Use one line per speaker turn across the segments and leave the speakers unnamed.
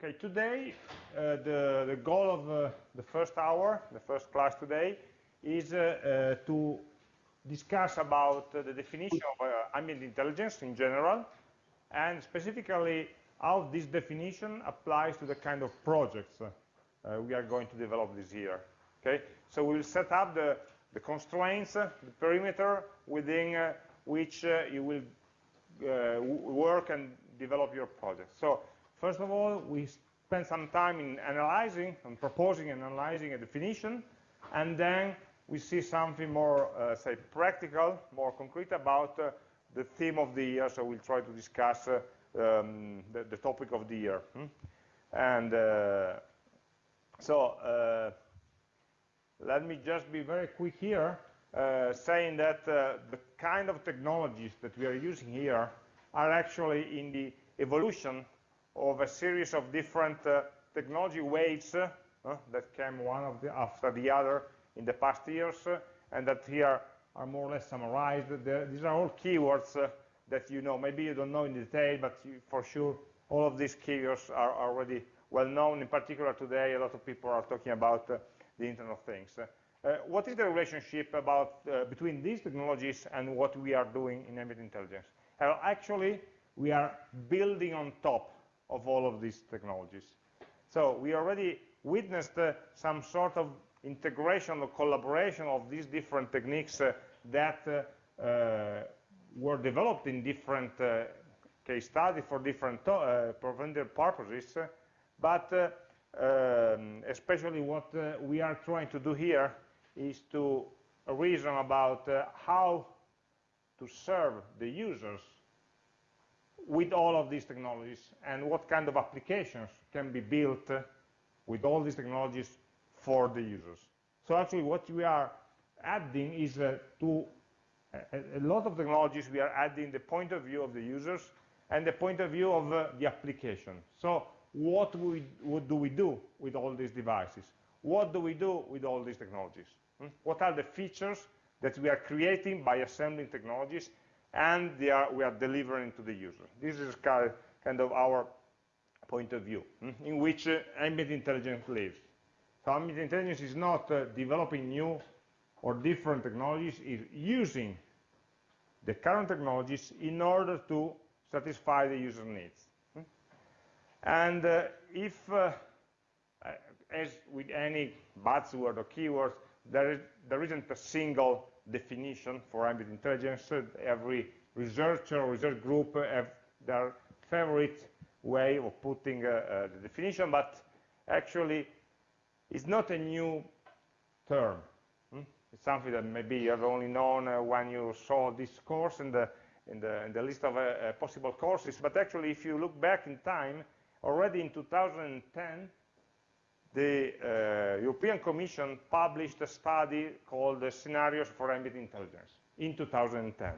Okay, today uh, the, the goal of uh, the first hour, the first class today, is uh, uh to discuss about uh, the definition of uh, ambient intelligence in general, and specifically how this definition applies to the kind of projects we are going to develop this year. Okay, so we will set up the, the constraints, the perimeter within which you will work and develop your project. So First of all, we spend some time in analyzing and proposing and analyzing a definition, and then we see something more, uh, say, practical, more concrete about uh, the theme of the year, so we'll try to discuss uh, um, the, the, topic of the year. Hmm? And uh, so, uh, let me just be very quick here, uh, saying that the kind of technologies that we are using here are actually in the evolution of a series of different uh, technology waves uh, that came one the, after the other in the past years, uh, and that here are more or less summarized. these are all keywords uh, that you know. Maybe you don't know in detail, but you, for sure all of these keywords are already well known. In particular today, a lot of people are talking about uh, the Internet of Things. Uh, what is the relationship about between these technologies and what we are doing in ambient intelligence? actually, we are building on top of all of these technologies. So we already witnessed uh, some sort of integration or collaboration of these different techniques uh, that uh, uh were developed in different uh, case studies for different uh, purposes, but um, especially what we are trying to do here is to reason about how to serve the users with all of these technologies and what kind of applications can be built with all these technologies for the users. So actually what we are adding is uh, to a, a, lot of technologies we are adding the point of view of the users and the point of view of uh, the application. So what, we, what do we do with all these devices? What do we do with all these technologies? Hmm? What are the features that we are creating by assembling technologies and are, we are delivering to the user. This is kind of our point of view, hmm, in which uh, ambient intelligence lives. So ambient intelligence is not uh, developing new or different technologies, it's using the current technologies in order to satisfy the user needs. Hmm. And uh, if, uh, as with any buzzword or keyword, there, is, there isn't a single definition for ambient intelligence. Every researcher or research group have their favorite way of putting uh, uh, the definition, but actually it's not a new term. Hmm? It's something that maybe you have only known uh, when you saw this course in the, in the, in the list of uh, uh, possible courses, but actually if you look back in time, already in 2010, the uh, European Commission published a study called the Scenarios for Ambient Intelligence in 2010.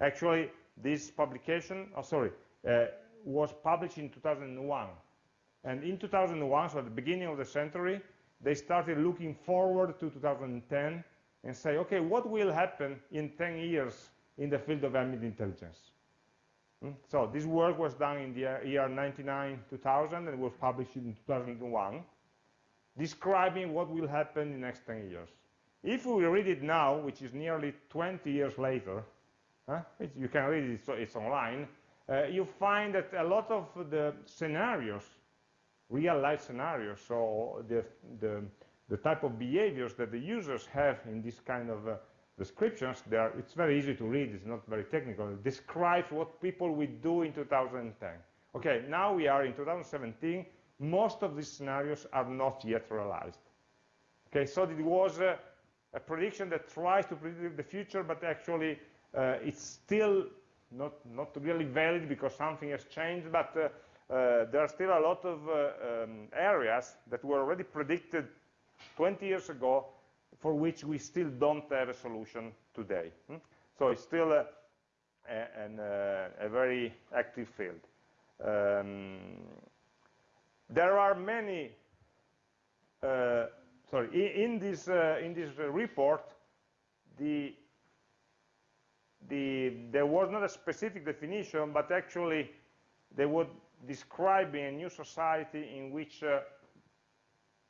Actually, this publication, oh, sorry, uh, was published in 2001. And in 2001, so at the beginning of the century, they started looking forward to 2010 and say, okay, what will happen in 10 years in the field of ambient intelligence? Hmm? So this work was done in the year 99, 2000, and was published in 2001 describing what will happen in the next 10 years. If we read it now, which is nearly 20 years later, huh, you can read it, so it's online, uh, you find that a lot of the scenarios, real-life scenarios, so the, the, the, type of behaviors that the users have in this kind of uh, descriptions, are, it's very easy to read, it's not very technical, it describes what people will do in 2010. Okay, now we are in 2017, most of these scenarios are not yet realized. Okay, so it was a, prediction that tries to predict the future, but actually uh, it's still not, not really valid because something has changed, but uh, uh, there are still a lot of uh, um, areas that were already predicted 20 years ago for which we still don't have a solution today. Hmm? So it's still a, a, an, uh, a very active field. Um, there are many, uh, sorry, in, in this, uh, in this report, the, the, there was not a specific definition, but actually they were describing a new society in which uh,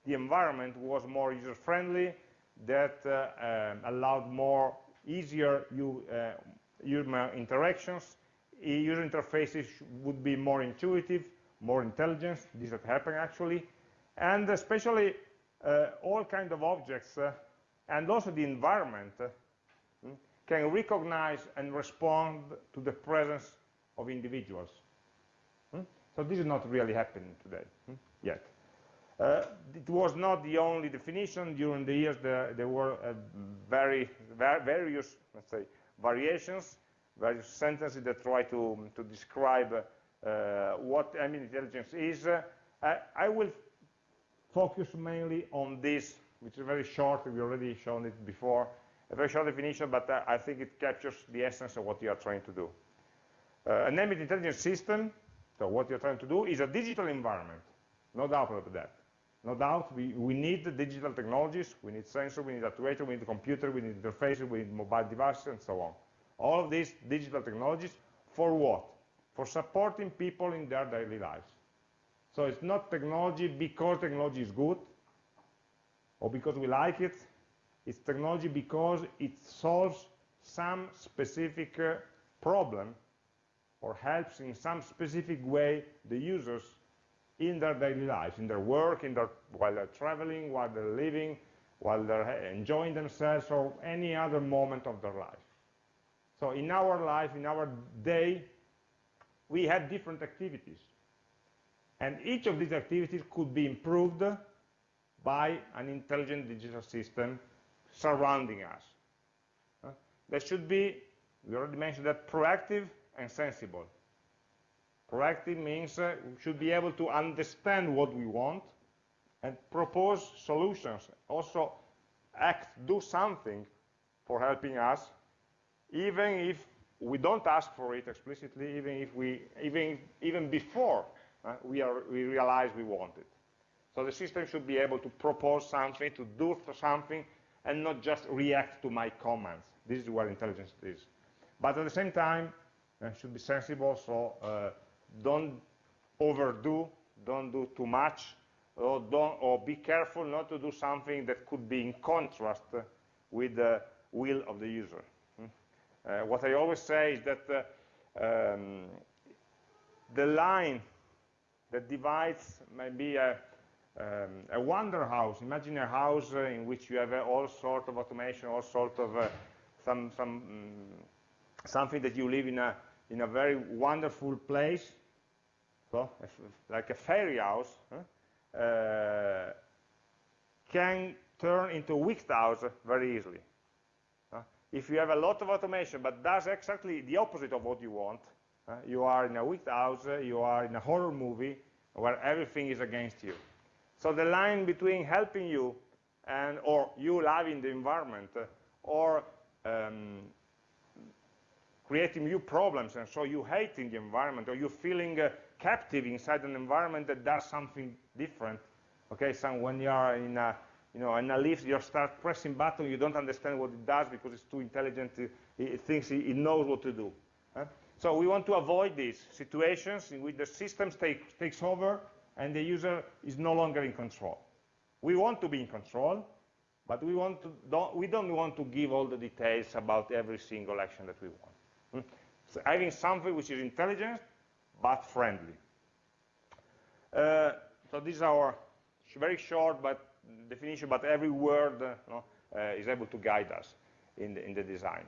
the environment was more user-friendly, that uh, um, allowed more easier uh, human interactions, user interfaces would be more intuitive, more intelligence, this has happened actually, and especially uh, all kind of objects uh, and also the environment uh, hmm, can recognize and respond to the presence of individuals. Hmm? So this is not really happening today hmm, yet. Uh, it was not the only definition. During the years, there, there were uh, very, various, let's say, variations, various sentences that try to, to describe uh, what ambient intelligence is. I, I will focus mainly on this, which is very short. We already shown it before. A very short definition, but uh, I think it captures the essence of what you are trying to do. Uh, an ambient intelligence system, so what you're trying to do, is a digital environment. No doubt about that. No doubt, we, we need the digital technologies, we need sensor, we need actuator, we need computer, we need interfaces, we need mobile devices, and so on. All of these digital technologies, for what? For supporting people in their daily lives. So it's not technology because technology is good, or because we like it, it's technology because it solves some specific uh, problem or helps in some specific way the users in their daily lives, in their work, in their, while they're traveling, while they're living, while they're enjoying themselves, or any other moment of their life. So in our life, in our day, we have different activities. And each of these activities could be improved by an intelligent digital system surrounding us. Uh, that should be, we already mentioned that, proactive and sensible. Proactive means uh, we should be able to understand what we want and propose solutions. Also act, do something for helping us, even if we don't ask for it explicitly, even if we, even, even before uh, we, are, we realize we want it. So the system should be able to propose something, to do something, and not just react to my commands. This is where intelligence is. But at the same time, uh, should be sensible, so uh, don't overdo, don't do too much, or, don't, or be careful not to do something that could be in contrast with the will of the user. Uh, what I always say is that uh, um, the line that divides maybe a, um, a wonder house. Imagine a house uh, in which you have uh, all sort of automation, all sort of uh, some, some um, something that you live in a in a very wonderful place, so like a fairy house, huh, uh, can turn into a wicked house very easily. Uh, if you have a lot of automation, but does exactly the opposite of what you want, uh, you are in a wicked house, you are in a horror movie where everything is against you. So the line between helping you and or you loving the environment or um, creating new problems, and so you hating the environment, or you feeling uh, captive inside an environment that does something different. Okay, so when you are in a, you know, in a lift, you start pressing button, you don't understand what it does because it's too intelligent, it, it thinks it, it, knows what to do. Huh? So we want to avoid these situations in which the system take, takes over and the user is no longer in control. We want to be in control, but we, want to, don't, we don't want to give all the details about every single action that we want. Hmm? So having something which is intelligent but friendly. Uh, so this is our very short but definition, but every word uh, no, uh, is able to guide us in the, in the design.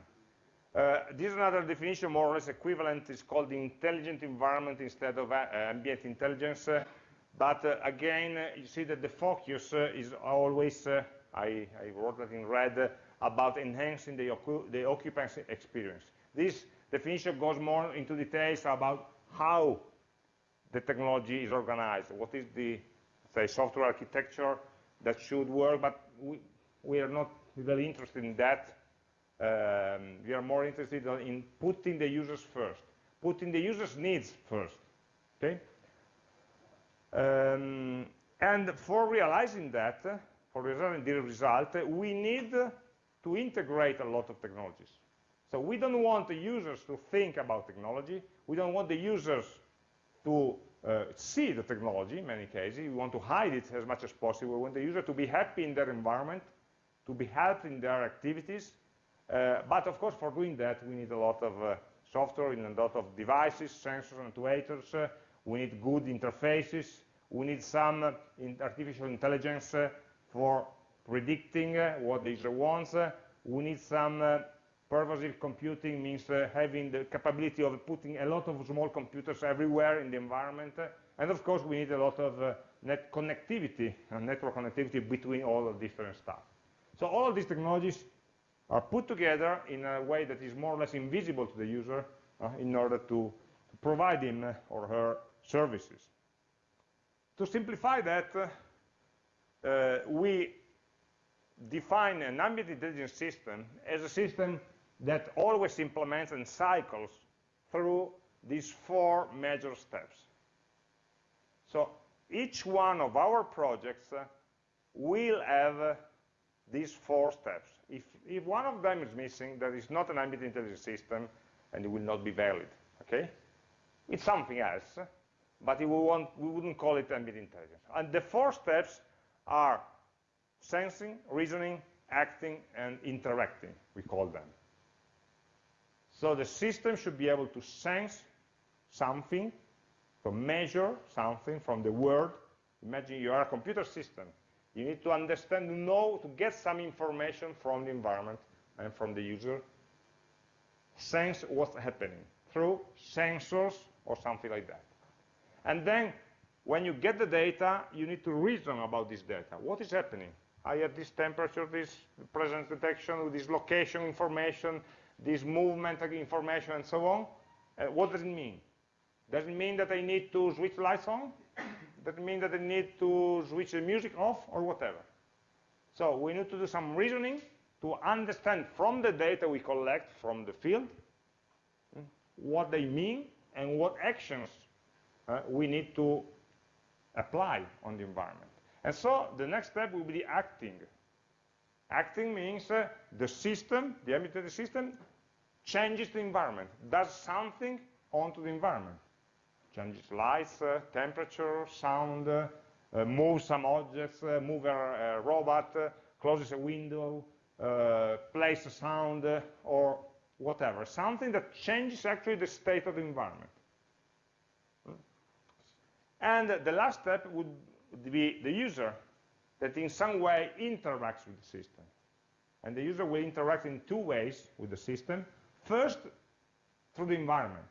Uh, this is another definition, more or less equivalent. is called the intelligent environment instead of uh, ambient intelligence. Uh, but again, you see that the focus is always, I, I, wrote that in red, about enhancing the, the occupancy experience. This definition goes more into details about how the technology is organized, what is the say, software architecture that should work, but we, we are not really interested in that. Um, we are more interested in putting the users first, putting the users' needs first, okay? Um, and for realizing that, for realizing the result, we need to integrate a lot of technologies. So we don't want the users to think about technology. We don't want the users to uh, see the technology in many cases. We want to hide it as much as possible. We want the user to be happy in their environment, to be helped in their activities. Uh, but of course, for doing that, we need a lot of uh, software and a lot of devices, sensors, and actuators. Uh, we need good interfaces. We need some uh, in artificial intelligence for predicting what the user wants. we need some pervasive computing means uh, having the capability of putting a lot of small computers everywhere in the environment. and of course, we need a lot of uh, net connectivity, uh, network connectivity between all of different stuff. So all of these technologies are put together in a way that is more or less invisible to the user uh, in order to, to, provide him or her services. To simplify that, uh, we define an ambient intelligence system as a system that always implements and cycles through these four major steps. So each one of our projects uh, will have uh, these four steps. If, if one of them is missing, that is not an ambient intelligence system, and it will not be valid, okay? It's something else, but want, we wouldn't call it ambient intelligence. And the four steps are sensing, reasoning, acting, and interacting, we call them. So the system should be able to sense something, to measure something from the world. Imagine you are a computer system. You need to understand, know, to get some information from the environment and from the user. Sense what's happening through sensors or something like that. And then when you get the data, you need to reason about this data. What is happening? I have this temperature, this presence detection, this location information, this movement of information and so on. Uh, what does it mean? Does it mean that I need to switch lights on? Does it mean that I need to switch the music off or whatever? So we need to do some reasoning to understand from the data we collect from the field hmm, what they mean and what actions uh, we need to apply on the environment. And so the next step will be acting. Acting means uh, the system, the ambient system, changes the environment, does something onto the environment. Changes lights, uh, temperature, sound, uh, uh moves some objects, uh, move a, robot, uh, closes a window, plays a sound, or whatever. Something that changes actually the state of the environment. And the last step would be the user that in some way interacts with the system. And the user will interact in two ways with the system. First, through the environment.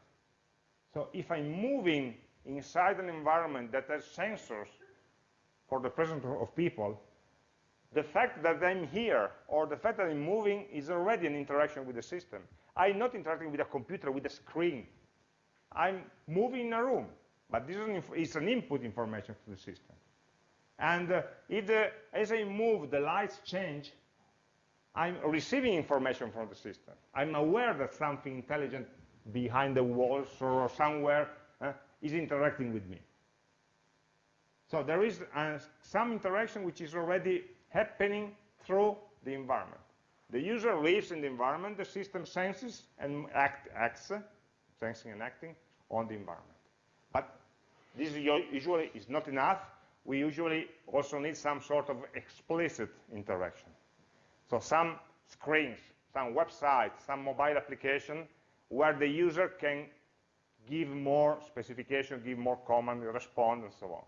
So if I'm moving inside an environment that has sensors for the presence of people, the fact that I'm here or the fact that I'm moving is already an interaction with the system. I'm not interacting with a computer, with a screen. I'm moving in a room, but this is an, input information to the system. And uh, if the, as I move, the lights change, I'm receiving information from the system. I'm aware that something intelligent behind the walls or somewhere uh, is interacting with me. So there is uh, some interaction which is already happening through the environment. The user lives in the environment, the system senses and act, acts, sensing and acting on the environment. But this usually is not enough we usually also need some sort of explicit interaction. So some screens, some websites, some mobile application where the user can give more specification, give more command, respond, and so on.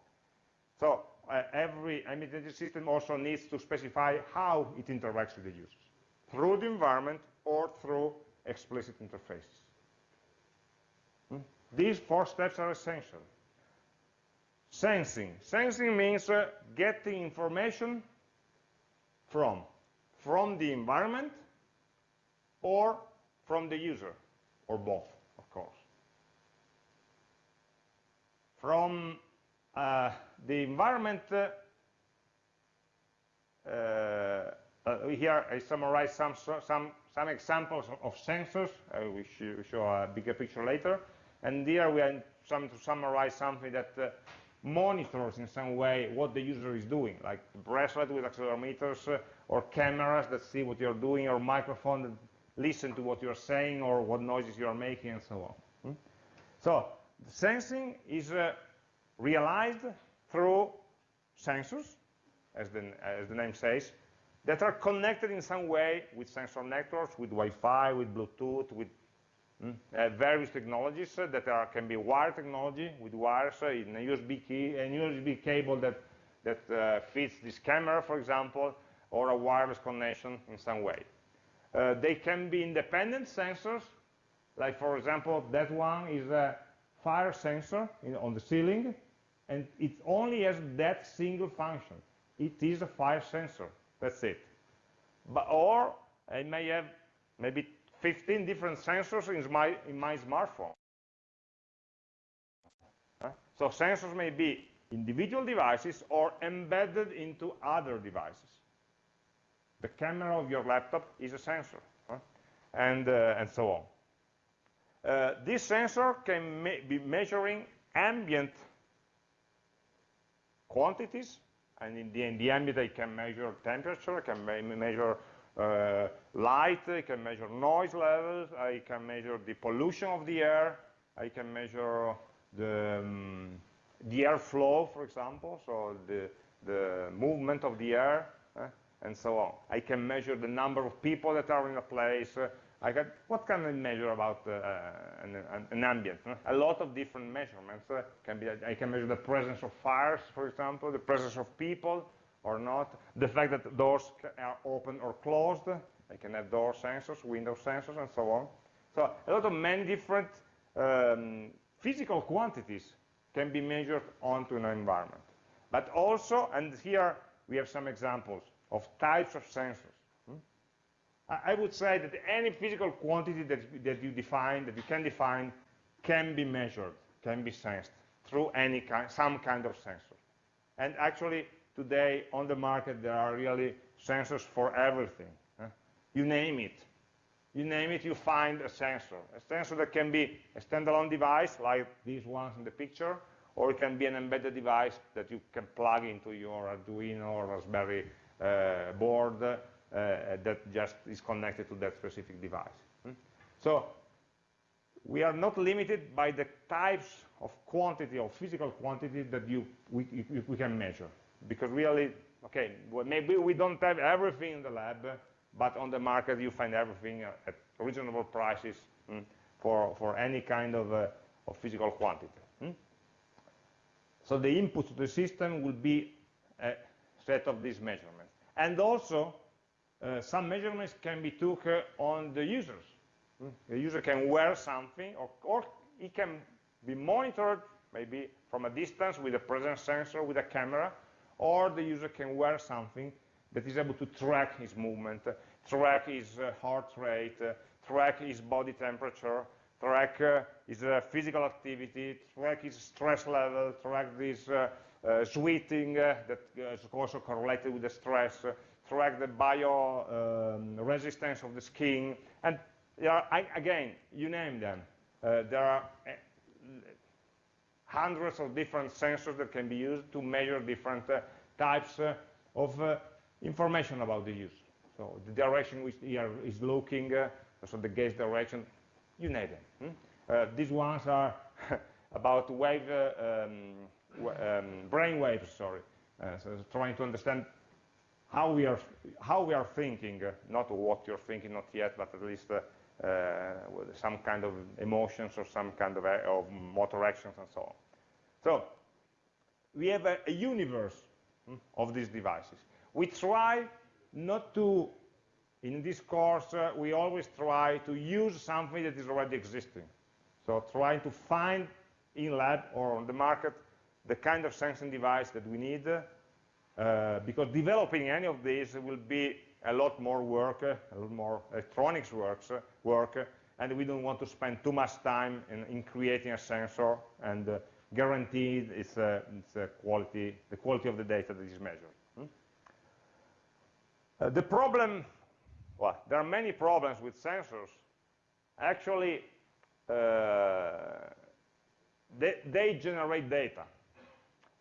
So uh, every identity system also needs to specify how it interacts with the users, through the environment or through explicit interfaces. Hmm? These four steps are essential. Sensing. Sensing means uh, getting information from, from the environment or from the user, or both, of course. From uh, the environment, uh, uh, here I summarize some, some, some examples of sensors. I will show a bigger picture later. And here we are trying to summarize something that uh, monitors in some way what the user is doing, like bracelet with accelerometers uh, or cameras that see what you're doing or microphone that listen to what you're saying or what noises you're making and so on. Hmm? So sensing is uh, realized through sensors, as the, as the name says, that are connected in some way with sensor networks, with Wi-Fi, with Bluetooth, with mm, uh, various technologies uh, that are, can be wire technology with wires uh, in a USB key, a USB cable that, that uh, fits this camera, for example, or a wireless connection in some way. Uh, they can be independent sensors, like for example, that one is a fire sensor in, on the ceiling, and it only has that single function. It is a fire sensor. That's it. But, or it may have maybe 15 different sensors in my, in my smartphone. So sensors may be individual devices or embedded into other devices. The camera of your laptop is a sensor, and, uh, and so on. Uh, this sensor can be measuring ambient quantities and in the, in the ambient I can measure temperature, I can measure uh, light, I can measure noise levels, I can measure the pollution of the air, I can measure the, um, the airflow, for example, so the, the movement of the air, uh, and so on. I can measure the number of people that are in a place, uh, I can, what can I measure about uh, an, an, ambient? A lot of different measurements. Can be, I can measure the presence of fires, for example, the presence of people or not, the fact that doors are open or closed. I can have door sensors, window sensors, and so on. So a lot of many different um, physical quantities can be measured onto an environment. But also, and here we have some examples of types of sensors. I would say that any physical quantity that, that you define, that you can define, can be measured, can be sensed through any kind, some kind of sensor. And actually, today on the market, there are really sensors for everything. You name it. You name it, you find a sensor. A sensor that can be a standalone device, like these ones in the picture, or it can be an embedded device that you can plug into your Arduino or Raspberry uh, board uh, that just is connected to that specific device. Hmm? So we are not limited by the types of quantity or physical quantity that you we, we can measure because really okay well, maybe we don't have everything in the lab but on the market you find everything at reasonable prices mm, for for any kind of, uh, of physical quantity mm? so the input to the system will be a set of these measurements and also uh, some measurements can be took uh, on the users. Mm. The user can wear something, or, or it can be monitored maybe from a distance with a presence sensor, with a camera, or the user can wear something that is able to track his movement, track his uh, heart rate, uh, track his body temperature, track uh, his physical activity, track his stress level, track his sweating that is also correlated with the stress, track the bio um, resistance of the skin, and are, again, you name them. Uh, there are uh, hundreds of different sensors that can be used to measure different uh, types uh, of uh, information about the user. So the direction which is looking, so the gaze direction, you name them. Hmm? these ones are about wave, um, um, brain waves, sorry. so trying to understand how we are how we are thinking, uh, not what you're thinking, not yet, but at least uh, uh, some kind of emotions or some kind of, of, motor actions and so on. So we have a, a universe hmm, of these devices. We try not to, in this course, uh, we always try to use something that is already existing. So trying to find in lab or on the market the kind of sensing device that we need uh, because developing any of these will be a lot more work, uh, a lot more electronics works, uh, work, uh, and we don't want to spend too much time in, in creating a sensor and uh, guarantee its, its quality, the quality of the data that is measured. Hmm? the problem, well, there are many problems with sensors. Actually, they, they generate data.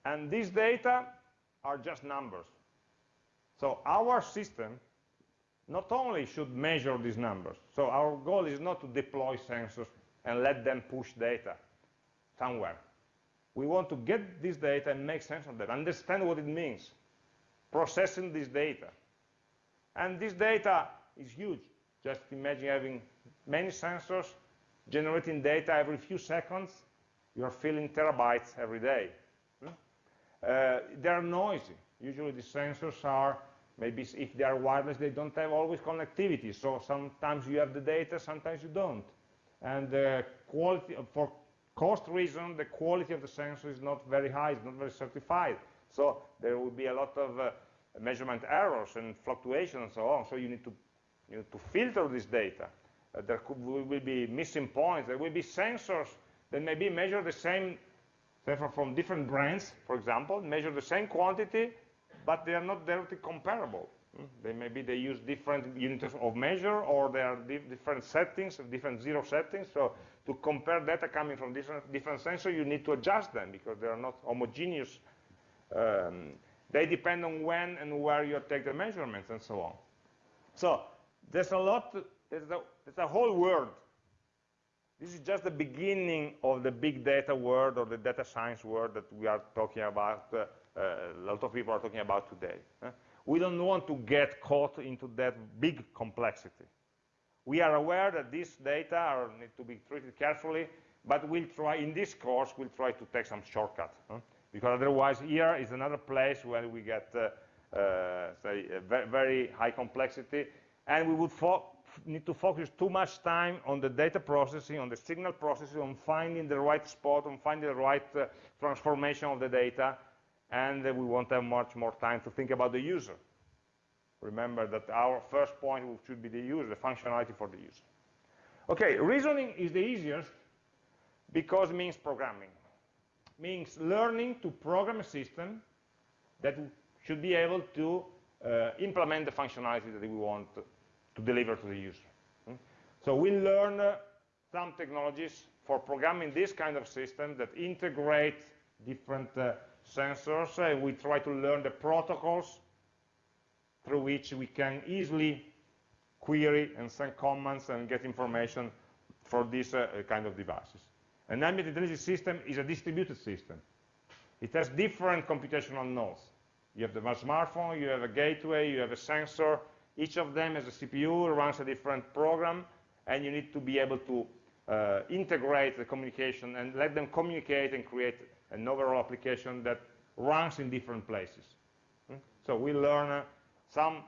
And these data are just numbers. So our system not only should measure these numbers, so our goal is not to deploy sensors and let them push data somewhere. We want to get this data and make sense of that, understand what it means, processing this data. And this data is huge. Just imagine having many sensors generating data every few seconds. You're filling terabytes every day. Hmm? Uh, they're noisy. Usually the sensors are, maybe if they are wireless, they don't have always connectivity. So sometimes you have the data, sometimes you don't. And the quality, for cost reason, the quality of the sensor is not very high, it's not very certified. So there will be a lot of uh, measurement errors and fluctuations and so on. So you need to, you need to filter this data. Uh, there could, will be missing points. There will be sensors that maybe measure the same, from different brands, for example, measure the same quantity, but they are not directly comparable. Hmm? They maybe they use different units of measure, or they are di different settings, different zero settings. So to compare data coming from different, different sensors, you need to adjust them because they are not homogeneous. Um, they depend on when and where you take the measurements and so on. So there's a lot, there's a, there's a whole world. This is just the beginning of the big data world or the data science world that we are talking about uh, a lot of people are talking about today. We don't want to get caught into that big complexity. We are aware that these data are, need to be treated carefully, but we'll try, in this course, we'll try to take some shortcut. Huh? Because otherwise here is another place where we get, uh, uh, say, very, very, high complexity, and we would need to focus too much time on the data processing, on the signal processing, on finding the right spot, on finding the right uh, transformation of the data, and we won't have much more time to think about the user. Remember that our first point should be the user, the functionality for the user. Okay, reasoning is the easiest because it means programming. means learning to program a system that should be able to uh, implement the functionality that we want to deliver to the user. Hmm? So we learn uh, some technologies for programming this kind of system that integrate different uh, sensors, and we try to learn the protocols through which we can easily query and send comments and get information for these uh, kind of devices. An ambient intelligence system is a distributed system. It has different computational nodes. You have the smartphone, you have a gateway, you have a sensor. Each of them has a CPU, runs a different program, and you need to be able to uh, integrate the communication and let them communicate and create an overall application that runs in different places. Hmm? So we learn uh, some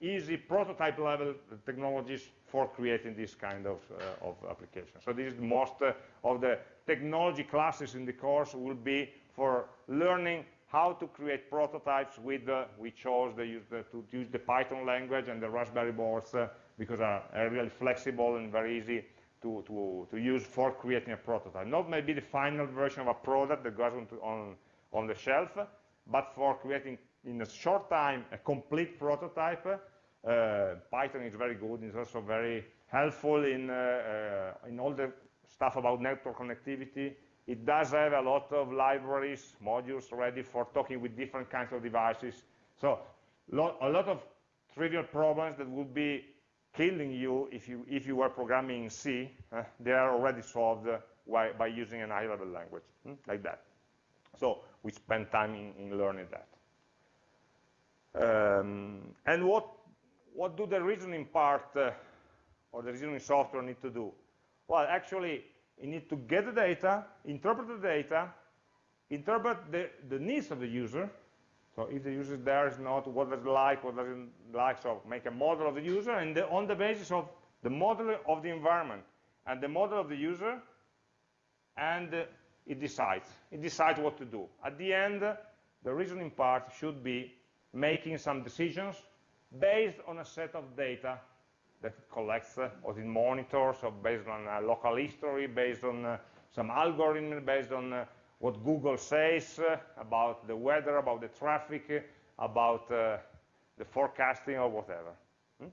easy prototype level technologies for creating this kind of, uh, of application. So this is most uh, of the technology classes in the course will be for learning how to create prototypes with, uh, we chose the, to use the Python language and the Raspberry boards uh, because are, are really flexible and very easy to, to, to use for creating a prototype. Not maybe the final version of a product that goes on, to, on, on the shelf, but for creating in a short time a complete prototype. Uh, Python is very good. It's also very helpful in, uh, uh, in all the stuff about network connectivity. It does have a lot of libraries, modules ready for talking with different kinds of devices. So lo a lot of trivial problems that would be killing you if you, if you were programming in C, uh, they are already solved uh, by, by, using an high-level language, hmm, like that. So we spend time in, in learning that. Um, and what, what do the reasoning part uh, or the reasoning software need to do? Well, actually, you need to get the data, interpret the data, interpret the, the needs of the user, so if the user there is not, what does like, what doesn't like, so make a model of the user, and the, on the basis of the model of the environment and the model of the user, and uh, it decides. It decides what to do. At the end, the reasoning part should be making some decisions based on a set of data that it collects uh, or it monitors, or based on a local history, based on some algorithm, based on what Google says about the weather, about the traffic, about uh, the forecasting or whatever. Hmm?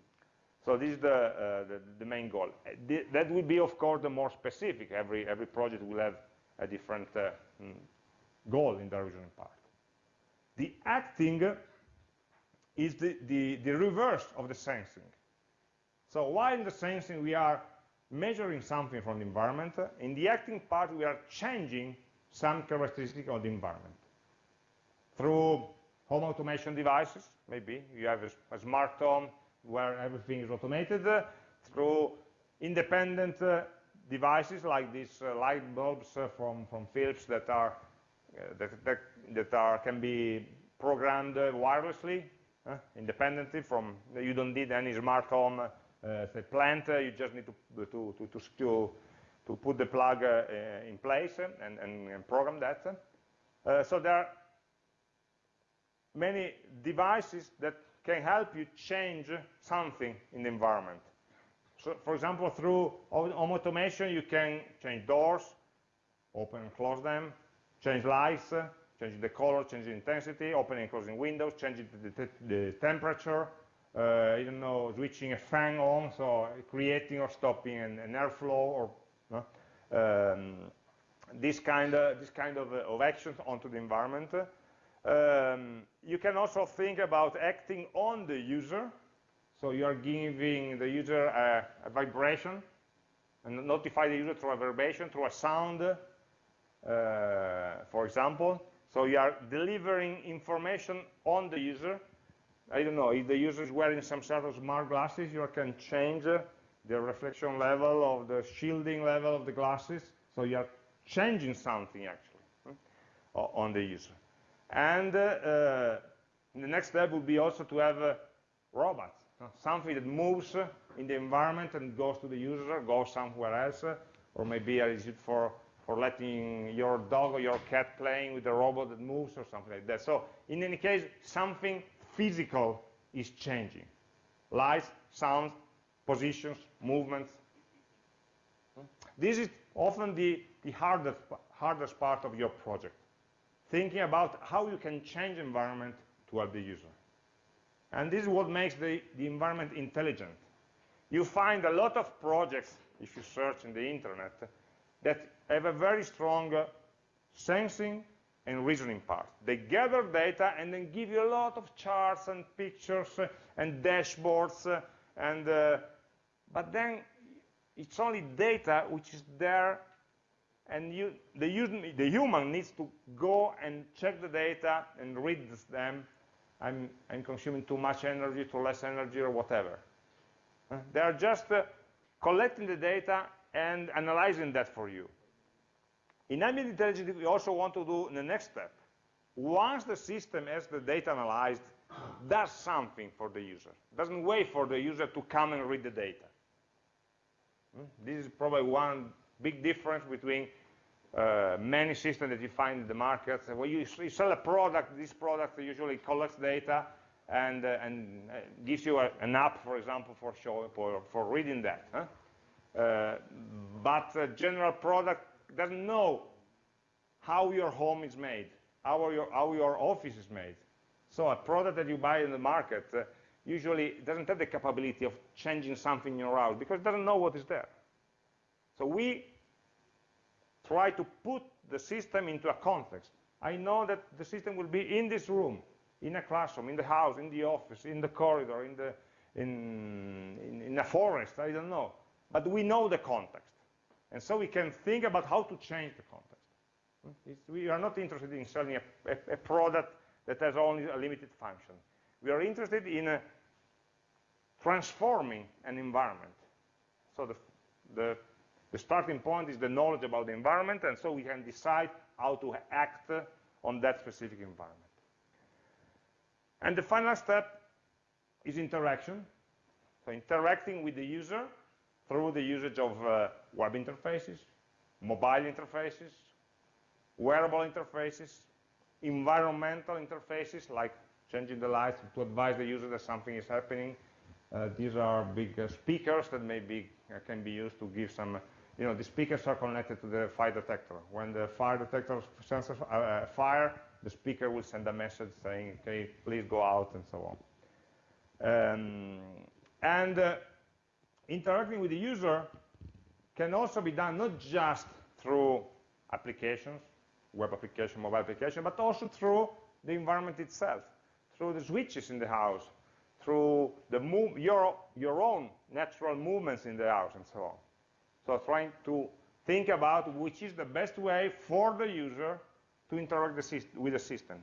So this is the, uh, the, the, main goal. Uh, that will be, of course, the more specific. Every, every project will have a different uh, mm, goal in the reasoning part. The acting is the, the, the reverse of the sensing. So while in the sensing we are measuring something from the environment, in the acting part we are changing some characteristic of the environment. Through home automation devices, maybe, you have a, a smart home where everything is automated, uh, through independent uh, devices like these uh, light bulbs uh, from, from Philips that are, uh, that, that, that, are, can be programmed wirelessly, independently from, you don't need any smart home say plant, you just need to, to, to, to, to to put the plug uh, in place and, and, and program that. Uh, so there are many devices that can help you change something in the environment. So, for example, through home automation, you can change doors, open and close them, change lights, change the color, change the intensity, opening and closing windows, changing the, the, temperature, uh, you know, switching a fan on, so creating or stopping an, an airflow or no? Um, this kind of, this kind of, of actions onto the environment. Um, you can also think about acting on the user. So you are giving the user a, a vibration and notify the user through a vibration, through a sound, uh, for example. So you are delivering information on the user. I don't know, if the user is wearing some sort of smart glasses, you can change the reflection level of the shielding level of the glasses. So you are changing something actually hmm, on the user. And uh, uh, the next step would be also to have a robot, something that moves in the environment and goes to the user, goes somewhere else, or maybe is it for, for letting your dog or your cat playing with a robot that moves or something like that. So in any case, something physical is changing. Lights, sounds, positions, movements. This is often the, the hardest, hardest part of your project, thinking about how you can change environment to help the user. And this is what makes the, the environment intelligent. You find a lot of projects, if you search in the internet, that have a very strong uh, sensing and reasoning part. They gather data and then give you a lot of charts and pictures uh, and dashboards uh, and uh, but then it's only data which is there and you, the, the, human needs to go and check the data and read them. I'm, I'm consuming too much energy, too less energy, or whatever. They are just uh, collecting the data and analyzing that for you. In ambient intelligence, we also want to do the next step. Once the system has the data analyzed, does something for the user. Doesn't wait for the user to come and read the data. Hmm? This is probably one big difference between uh, many systems that you find in the market. When you, you sell a product, this product usually collects data and, uh, and uh, gives you a, an app, for example, for, showing, for, for reading that. Huh? Uh, but a general product doesn't know how your home is made, how your, how your office is made. So a product that you buy in the market uh, usually doesn't have the capability of changing something in your house because it doesn't know what is there. So we try to put the system into a context. I know that the system will be in this room, in a classroom, in the house, in the office, in the corridor, in, the, in, in, in a forest, I don't know. But we know the context. And so we can think about how to change the context. It's, we are not interested in selling a, a, a, product that has only a limited function. We are interested in transforming an environment. So the, the, the starting point is the knowledge about the environment, and so we can decide how to act on that specific environment. And the final step is interaction. So interacting with the user through the usage of uh, web interfaces, mobile interfaces, wearable interfaces, environmental interfaces like changing the lights to advise the user that something is happening, these are big uh, speakers that maybe uh, can be used to give some, you know, the speakers are connected to the fire detector. When the fire detector senses a fire, the speaker will send a message saying, okay, please go out and so on. Um, and uh, interacting with the user can also be done not just through applications, web application, mobile application, but also through the environment itself, through the switches in the house, through move, your, your own natural movements in the house and so on. So trying to think about which is the best way for the user to interact the with the system.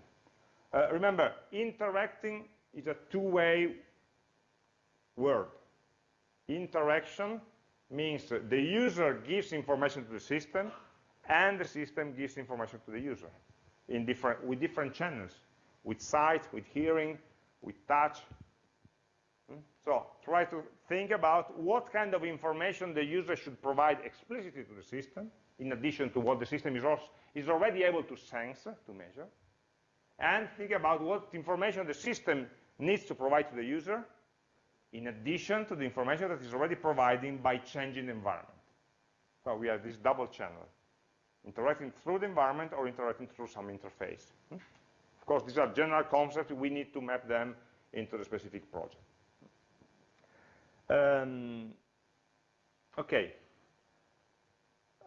Uh, remember, interacting is a two-way word. Interaction means the user gives information to the system and the system gives information to the user in different, with different channels, with sight, with hearing, with touch. So try to think about what kind of information the user should provide explicitly to the system, in addition to what the system is, also, is already able to sense, to measure, and think about what information the system needs to provide to the user, in addition to the information that is already providing by changing the environment. So we have this double channel, interacting through the environment or interacting through some interface. Hmm? Of course, these are general concepts. We need to map them into the specific project. Um, okay.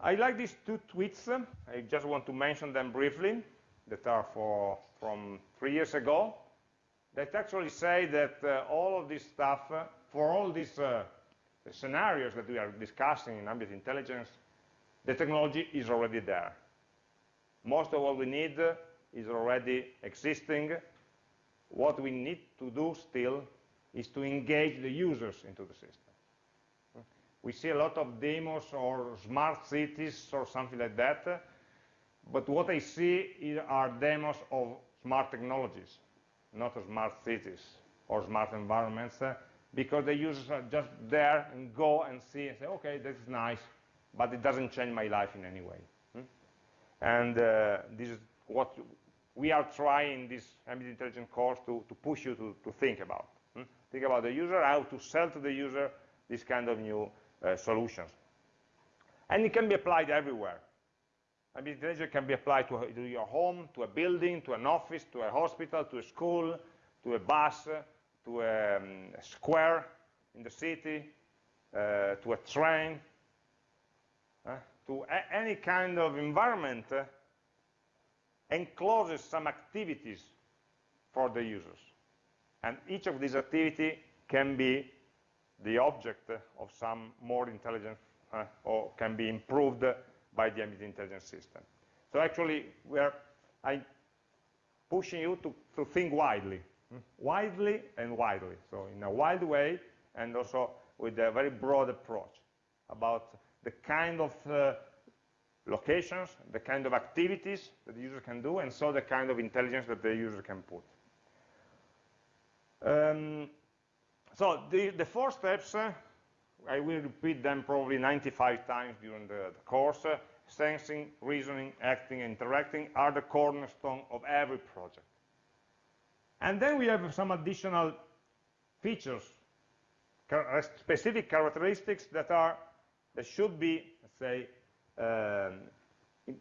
I like these two tweets. I just want to mention them briefly that are for, from three years ago that actually say that uh, all of this stuff, uh, for all these uh, scenarios that we are discussing in ambient intelligence, the technology is already there. Most of what we need is already existing. What we need to do still is to engage the users into the system. We see a lot of demos or smart cities or something like that, but what I see are demos of smart technologies, not smart cities or smart environments, because the users are just there and go and see and say, okay, this is nice, but it doesn't change my life in any way. And uh, this is what we are trying this ambient intelligence course to, to push you to, to think about. Think about the user, how to sell to the user this kind of new uh, solutions. And it can be applied everywhere. Ambient intelligence can be applied to, to, your home, to a building, to an office, to a hospital, to a school, to a bus, to a, um, a square in the city, uh, to a train, uh, to any kind of environment uh, encloses some activities for the users. And each of these activities can be the object of some more intelligent uh, or can be improved by the ambient intelligence system. So actually, we are I'm pushing you to, to think widely, hmm? widely and widely. So in a wide way and also with a very broad approach about the kind of uh, locations, the kind of activities that the user can do, and so the kind of intelligence that the user can put. Um, so the, the four steps, uh, I will repeat them probably 95 times during the, the course. Uh, sensing, reasoning, acting, interacting are the cornerstone of every project. And then we have some additional features, uh, specific characteristics that are that should be, let's say, um,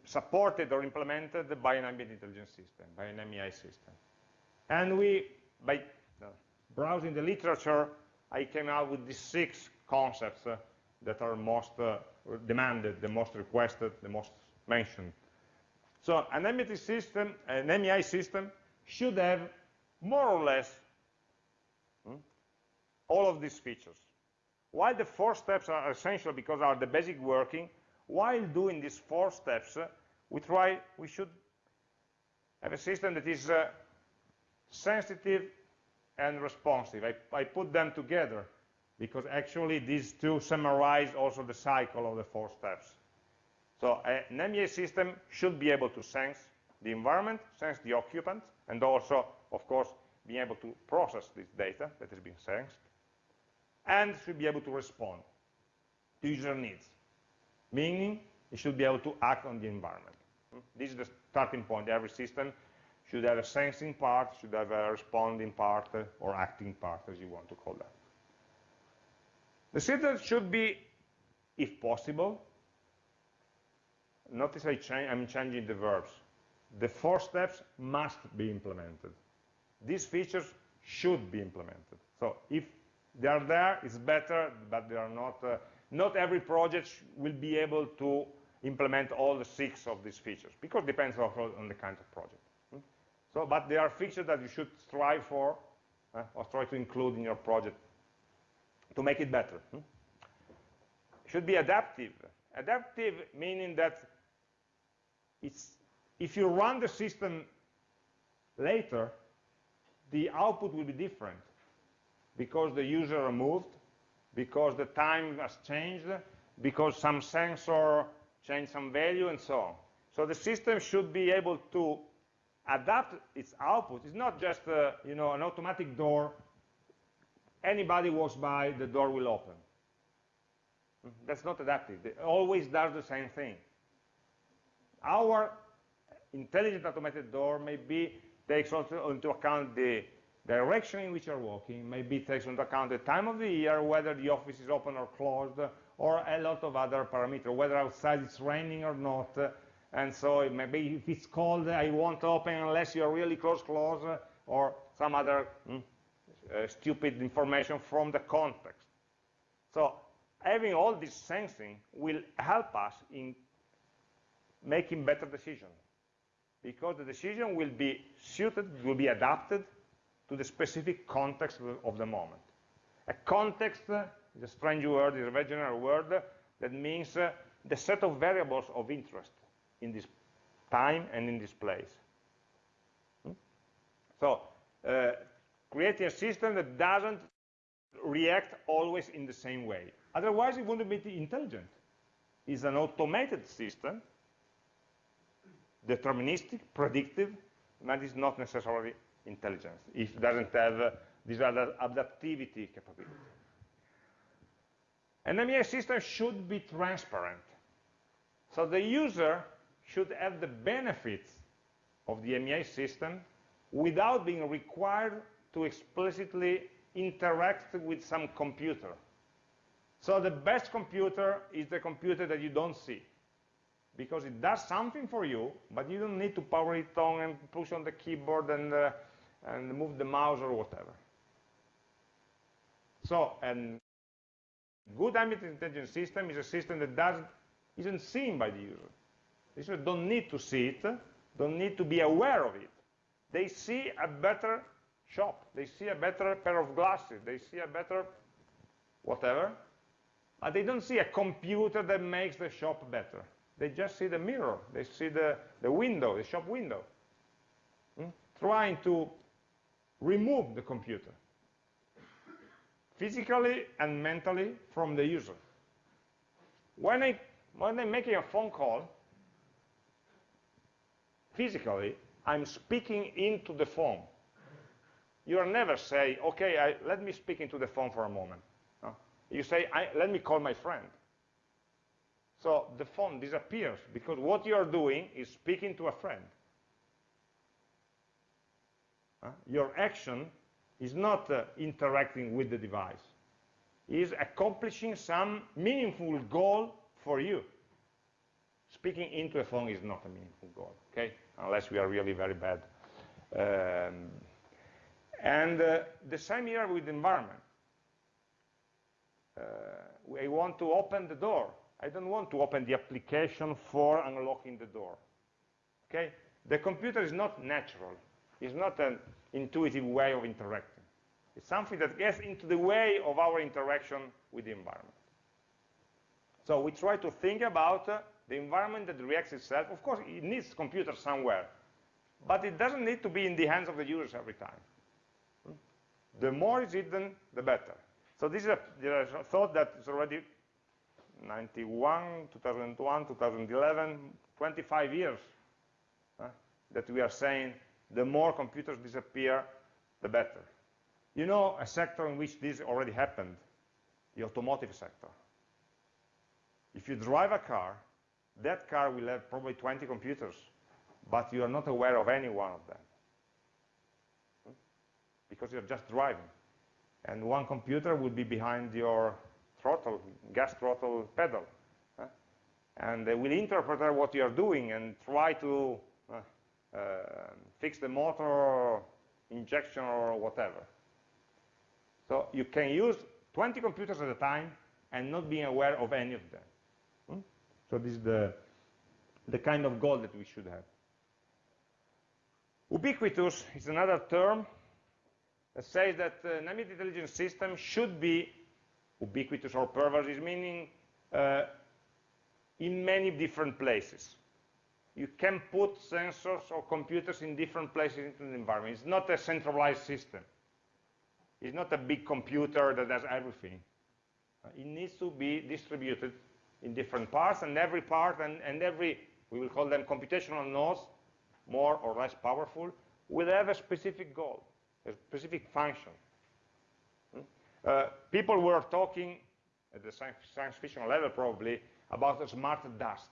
supported or implemented by an ambient intelligence system, by an MEI system. And we, by browsing the literature, I came out with these six concepts uh, that are most uh, demanded, the most requested, the most mentioned. So an ambient system, an MEI system, should have more or less hmm, all of these features. While the four steps are essential because are the basic working, while doing these four steps, uh, we try, we should have a system that is uh, sensitive and responsive. I, I, put them together because actually these two summarize also the cycle of the four steps. So an MEI system should be able to sense the environment, sense the occupant, and also, of course, be able to process this data that has been sensed, and should be able to respond to user needs meaning it should be able to act on the environment. This is the starting point. Every system should have a sensing part, should have a responding part, or acting part, as you want to call that. The system should be, if possible, notice I am changing the verbs. The four steps must be implemented. These features should be implemented. So if they are there, it's better, but they are not uh, not every project will be able to implement all the six of these features, because it depends also on the kind of project. So, but there are features that you should strive for, uh, or try to include in your project to make it better. Hmm? Should be adaptive Adaptive meaning that it's, if you run the system later, the output will be different because the user moved, because the time has changed, because some sensor changed some value, and so on. So the system should be able to adapt its output. It's not just uh, you know, an automatic door. Anybody walks by, the door will open. That's not adaptive. It always does the same thing. Our intelligent automated door maybe takes also into account the direction in which you're walking, maybe takes into account the time of the year, whether the office is open or closed, or a lot of other parameters, whether outside it's raining or not, and so maybe if it's cold, I won't open unless you're really close, close, or some other mm, uh, stupid information from the context. So having all this sensing will help us in making better decisions because the decision will be suited, will be adapted to the specific context of the moment. A context is a strange word, is a very general word that means uh, the set of variables of interest in this time and in this place. Hmm? So, uh, creating a system that doesn't react always in the same way. Otherwise, it wouldn't be intelligent. It's an automated system, deterministic, predictive, but it's not necessarily intelligence if it doesn't have uh, this adaptivity capability. An MEI system should be transparent. So the user should have the benefits of the MEI system without being required to explicitly interact with some computer. So the best computer is the computer that you don't see because it does something for you, but you don't need to power it on and push on the keyboard and, uh, and move the mouse or whatever. So, a good ambient intelligence system is a system that doesn't, isn't seen by the user. The user don't need to see it, don't need to be aware of it. They see a better shop, they see a better pair of glasses, they see a better whatever, but they don't see a computer that makes the shop better. They just see the mirror, they see the, the window, the shop window. Hmm? Trying to remove the computer physically and mentally from the user. When, I, when I'm making a phone call, physically, I'm speaking into the phone. You never say, okay, I, let me speak into the phone for a moment. No? You say, let me call my friend. So the phone disappears because what you're doing is speaking to a friend. Uh, your action is not uh, interacting with the device. It is accomplishing some meaningful goal for you. Speaking into a phone is not a meaningful goal, okay? Unless we are really very bad. Um, and uh, the same here with the environment. Uh, I want to open the door. I don't want to open the application for unlocking the door. Okay? The computer is not natural. It's not an intuitive way of interacting. It's something that gets into the way of our interaction with the environment. So we try to think about uh, the environment that reacts itself. Of course, it needs computers somewhere, but it doesn't need to be in the hands of the users every time. The more it's hidden, the better. So this is a, a thought that is already 91, 2001, 2011, 25 years uh, that we are saying the more computers disappear, the better. You know a sector in which this already happened, the automotive sector. If you drive a car, that car will have probably 20 computers, but you are not aware of any one of them. Because you're just driving. And one computer will be behind your throttle, gas throttle pedal. And they will interpret what you're doing and try to uh, uh, fix the motor injection or whatever. So you can use 20 computers at a time and not being aware of any of them. So this is the, the kind of goal that we should have. Ubiquitous is another term that says that uh, an ambient intelligence system should be ubiquitous or pervasive, meaning uh, in many different places. You can put sensors or computers in different places into the environment. It's not a centralized system. It's not a big computer that does everything. Uh, it needs to be distributed in different parts, and every part and, and every, we will call them computational nodes, more or less powerful, will have a specific goal, a specific function. Hmm? Uh, people were talking at the science, fiction level probably about a smart dust.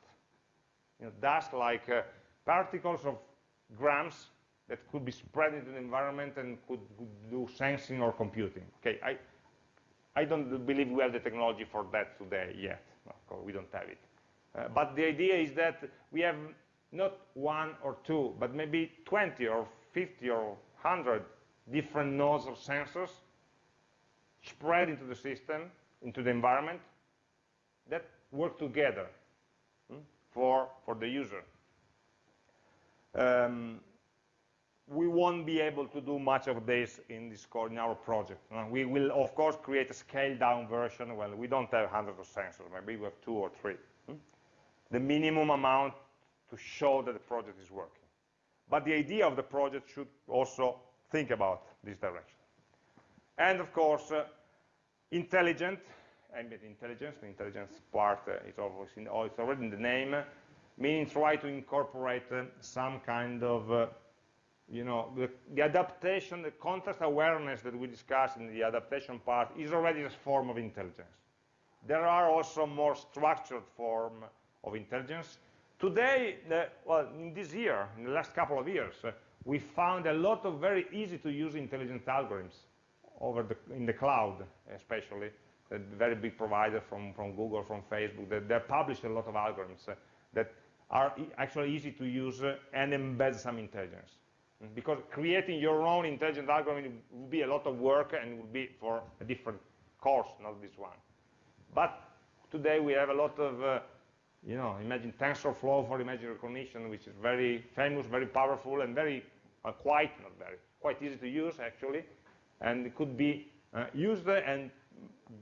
You know, dust like uh, particles of grams that could be spread into the environment and could, could do sensing or computing. Okay, I, I don't believe we have the technology for that today yet. No, we don't have it. Uh, but the idea is that we have not one or two, but maybe 20 or 50 or 100 different nodes of sensors spread into the system, into the environment, that work together hmm, for, for the user. Um, we won't be able to do much of this in this core in our project. Uh, we will, of course, create a scaled-down version. Well, we don't have hundreds of sensors. Maybe we have two or three. Hmm? The minimum amount to show that the project is working. But the idea of the project should also think about this direction. And, of course, uh, intelligent, ambient intelligence, the intelligence part uh, is, in, oh, it's already in the name, meaning try to incorporate uh, some kind of uh, you know, the, the, adaptation, the context awareness that we discussed in the adaptation part is already a form of intelligence. There are also more structured form of intelligence. Today, the, well, in this year, in the last couple of years, uh, we found a lot of very easy to use intelligent algorithms over the, in the cloud, especially, a very big provider from, from Google, from Facebook, that they published a lot of algorithms uh, that are e actually easy to use uh, and embed some intelligence because creating your own intelligent algorithm would be a lot of work and would be for a different course, not this one. But today we have a lot of, uh, you know, imagine TensorFlow for image recognition, which is very famous, very powerful, and very, uh, quite, not very, quite easy to use actually, and it could be uh, used and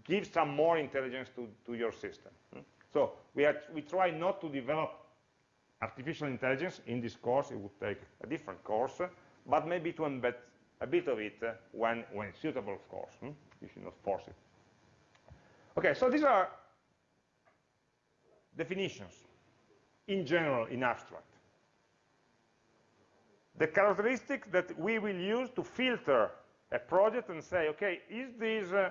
give some more intelligence to, to your system. Hmm? So we, are, we try not to develop artificial intelligence in this course, it would take a different course, but maybe to embed a bit of it when, when suitable, of course. Hmm? You should not force it. Okay, so these are definitions in general, in abstract. The characteristic that we will use to filter a project and say, okay, is this uh,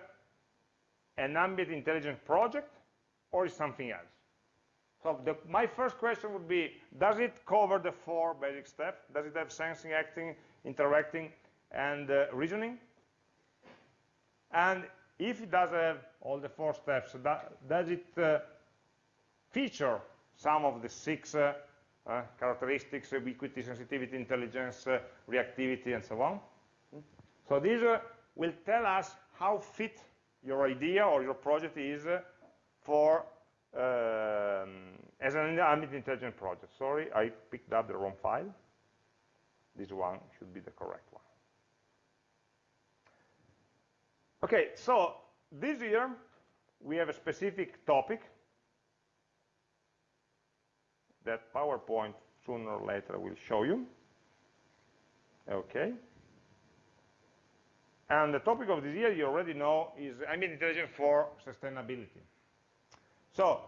an ambient intelligence project or is something else? So the, my first question would be, does it cover the four basic steps? Does it have sensing, acting, interacting, and uh, reasoning? And if it does have all the four steps, does it uh, feature some of the six uh, uh characteristics, ubiquity, sensitivity, intelligence, uh, reactivity, and so on? So these uh, will tell us how fit your idea or your project is for um, as an ambient intelligence project. Sorry, I picked up the wrong file. This one should be the correct one. Okay, so this year we have a specific topic that PowerPoint sooner or later will show you. Okay. And the topic of this year, you already know, is ambient intelligence for sustainability. So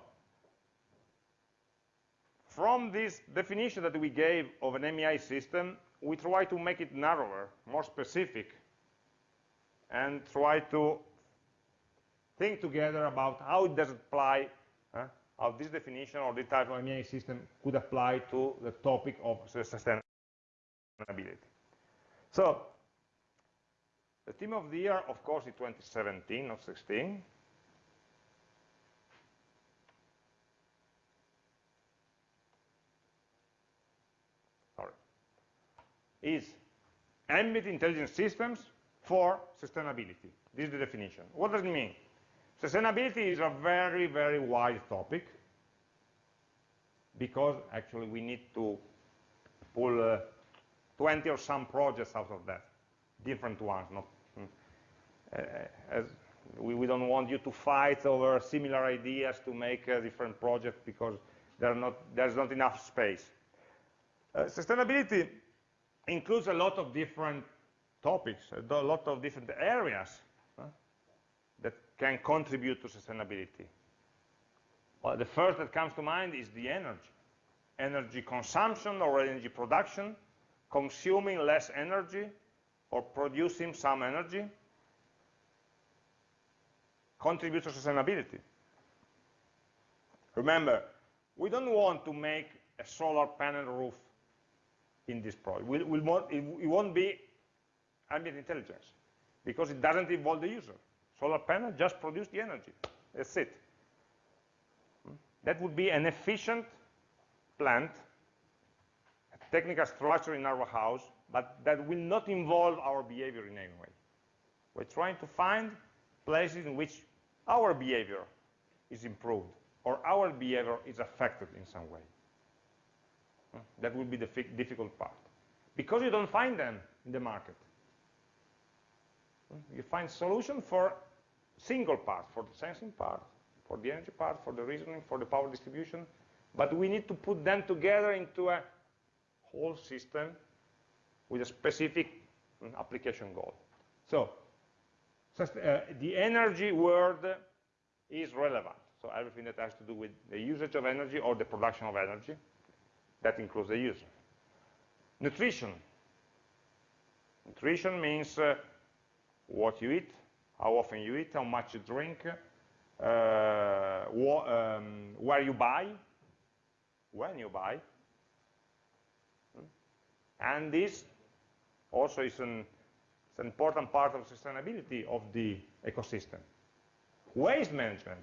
from this definition that we gave of an MEI system, we try to make it narrower, more specific, and try to think together about how it does apply, how this definition or this type of MEI system could apply to the topic of sustainability. So, the theme of the year, of course, is 2017, not 16. Is ambient intelligence systems for sustainability. This is the definition. What does it mean? Sustainability is a very, very wide topic because actually we need to pull uh, 20 or some projects out of that, different ones. Not, uh, as we, we, don't want you to fight over similar ideas to make a different project because there not, there's not enough space. Uh, sustainability includes a lot of different topics, a lot of different areas that can contribute to sustainability. Well, the first that comes to mind is the energy. Energy consumption or energy production, consuming less energy or producing some energy, contributes to sustainability. Remember, we don't want to make a solar panel roof in this project. We'll, we'll it won't be ambient intelligence because it doesn't involve the user. Solar panel just produce the energy. That's it. That would be an efficient plant, a technical structure in our house, but that will not involve our behavior in any way. We're trying to find places in which our behavior is improved or our behavior is affected in some way. That would be the difficult part. Because you don't find them in the market. You find solution for single part, for the sensing part, for the energy part, for the reasoning, for the power distribution, but we need to put them together into a whole system with a specific mm, application goal. So, uh, the energy word is relevant. So everything that has to do with the usage of energy or the production of energy, that includes the user. Nutrition. Nutrition means uh, what you eat, how often you eat, how much you drink, uh, um, where you buy, when you buy. And this also is an, an important part of sustainability of the ecosystem. Waste management,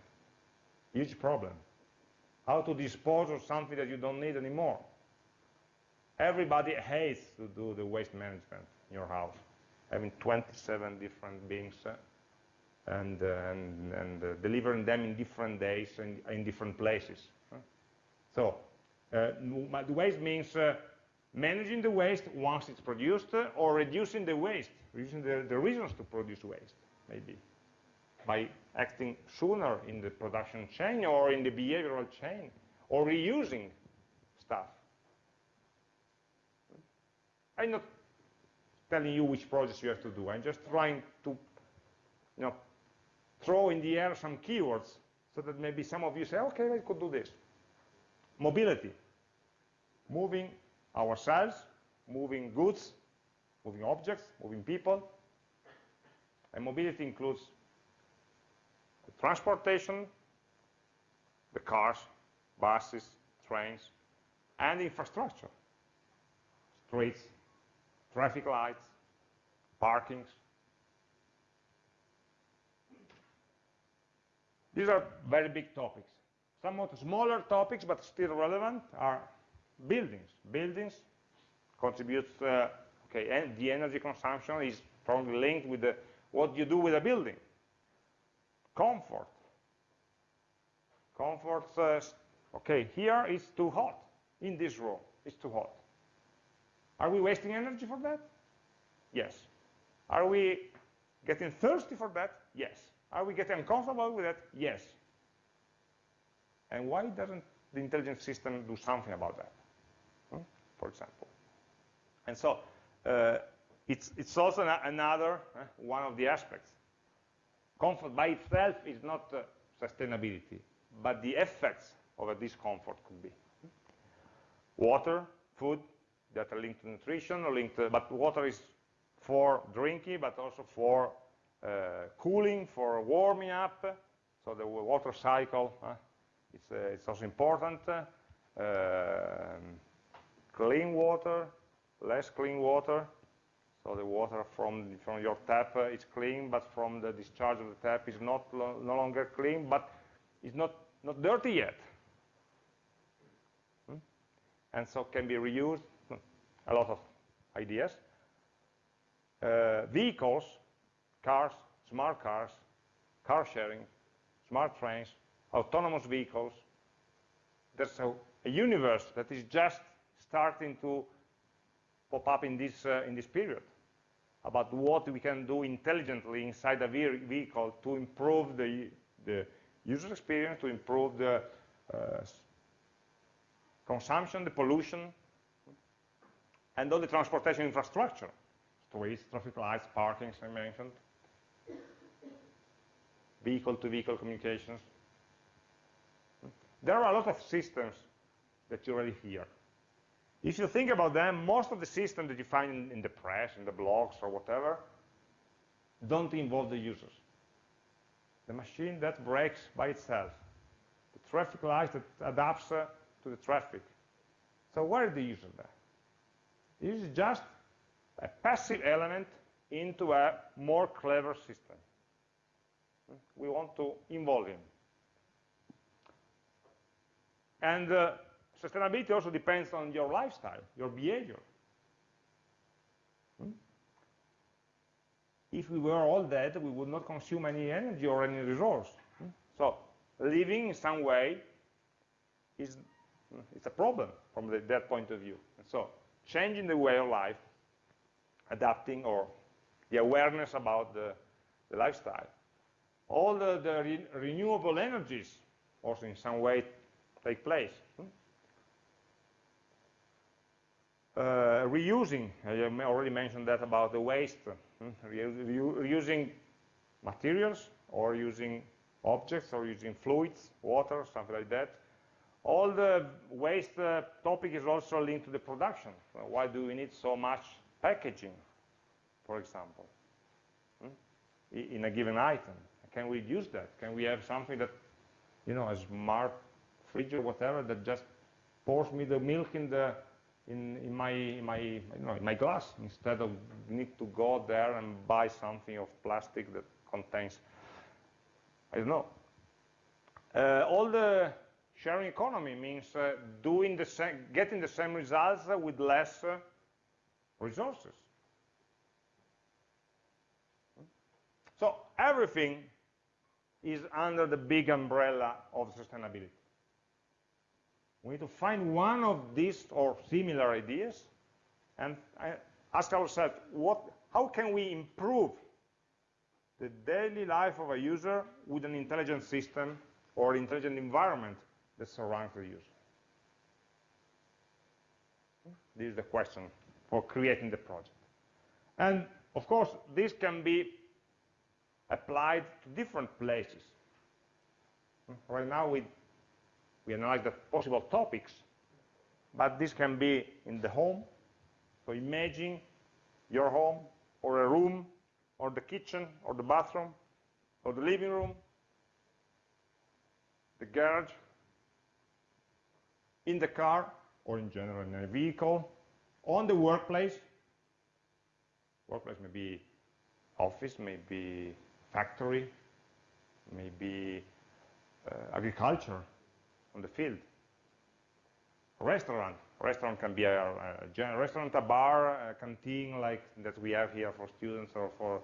huge problem. How to dispose of something that you don't need anymore. Everybody hates to do the waste management in your house, having 27 different bins uh, and, uh, and, and uh, delivering them in different days and in different places. So uh, the waste means uh, managing the waste once it's produced uh, or reducing the waste, reducing the, the reasons to produce waste, maybe, by acting sooner in the production chain or in the behavioral chain, or reusing stuff. I'm not telling you which projects you have to do. I'm just trying to you know, throw in the air some keywords so that maybe some of you say, okay, I could do this. Mobility, moving ourselves, moving goods, moving objects, moving people. And mobility includes the transportation, the cars, buses, trains, and infrastructure, streets, traffic lights, parkings, These are very big topics. Somewhat smaller topics, but still relevant, are buildings. Buildings contribute, uh, okay, and the energy consumption is strongly linked with the, what you do with a building. Comfort. Comfort, uh, okay, here it's too hot. In this room, it's too hot. Are we wasting energy for that? Yes. Are we getting thirsty for that? Yes. Are we getting uncomfortable with that? Yes. And why doesn't the intelligent system do something about that, hmm? for example? And so uh, it's, it's also another uh, one of the aspects. Comfort by itself is not uh, sustainability, but the effects of a discomfort could be. Water, food, that are linked to nutrition, linked to, but water is for drinking, but also for uh, cooling for warming up, so the water cycle, uh, it's, uh, it's, also important. Um, clean water, less clean water, so the water from, from your tap uh, is clean, but from the discharge of the tap is not lo no longer clean, but it's not, not dirty yet. Hmm? And so can be reused, a lot of ideas. Uh, vehicles, cars, smart cars, car sharing, smart trains, autonomous vehicles. There's a, a universe that is just starting to pop up in this, uh, in this period about what we can do intelligently inside a vehicle to improve the, the user experience, to improve the uh, consumption, the pollution, and all the transportation infrastructure, streets, traffic lights, parking, as I mentioned, vehicle-to-vehicle -vehicle communications. There are a lot of systems that you already hear. If you think about them, most of the systems that you find in, in the press, in the blogs, or whatever, don't involve the users. The machine that brakes by itself. The traffic light that adapts uh, to the traffic. So where is the user there? This is just a passive element into a more clever system. We want to involve him. And uh, sustainability also depends on your lifestyle, your behavior. Hmm? If we were all dead, we would not consume any energy or any resource. Hmm? So living in some way is it's a problem from the, that point of view. And so changing the way of life, adapting or the awareness about the, the lifestyle. All the, the re renewable energies also in some way take place. Hmm? Uh, reusing, I already mentioned that about the waste, hmm? reusing materials or using objects or using fluids, water, something like that. All the waste uh, topic is also linked to the production. why do we need so much packaging, for example, hmm? in a given item? Can we use that? Can we have something that, you know, a smart fridge or whatever that just pours me the milk in the in, in my in my you know in my glass instead of need to go there and buy something of plastic that contains I don't know. Uh, all the sharing economy means uh, doing the same, getting the same results with less uh, resources. So everything is under the big umbrella of sustainability. We need to find one of these or similar ideas and ask ourselves, what, how can we improve the daily life of a user with an intelligent system or intelligent environment that surrounds the user? This is the question for creating the project. And of course, this can be applied to different places. Right now, we, we analyze the possible topics, but this can be in the home. So imagine your home, or a room, or the kitchen, or the bathroom, or the living room, the garage, in the car, or in general in a vehicle, on the workplace. Workplace may be office, maybe factory, maybe uh, agriculture on the field. Restaurant. Restaurant can be a, a restaurant, a bar, a canteen like that we have here for students or for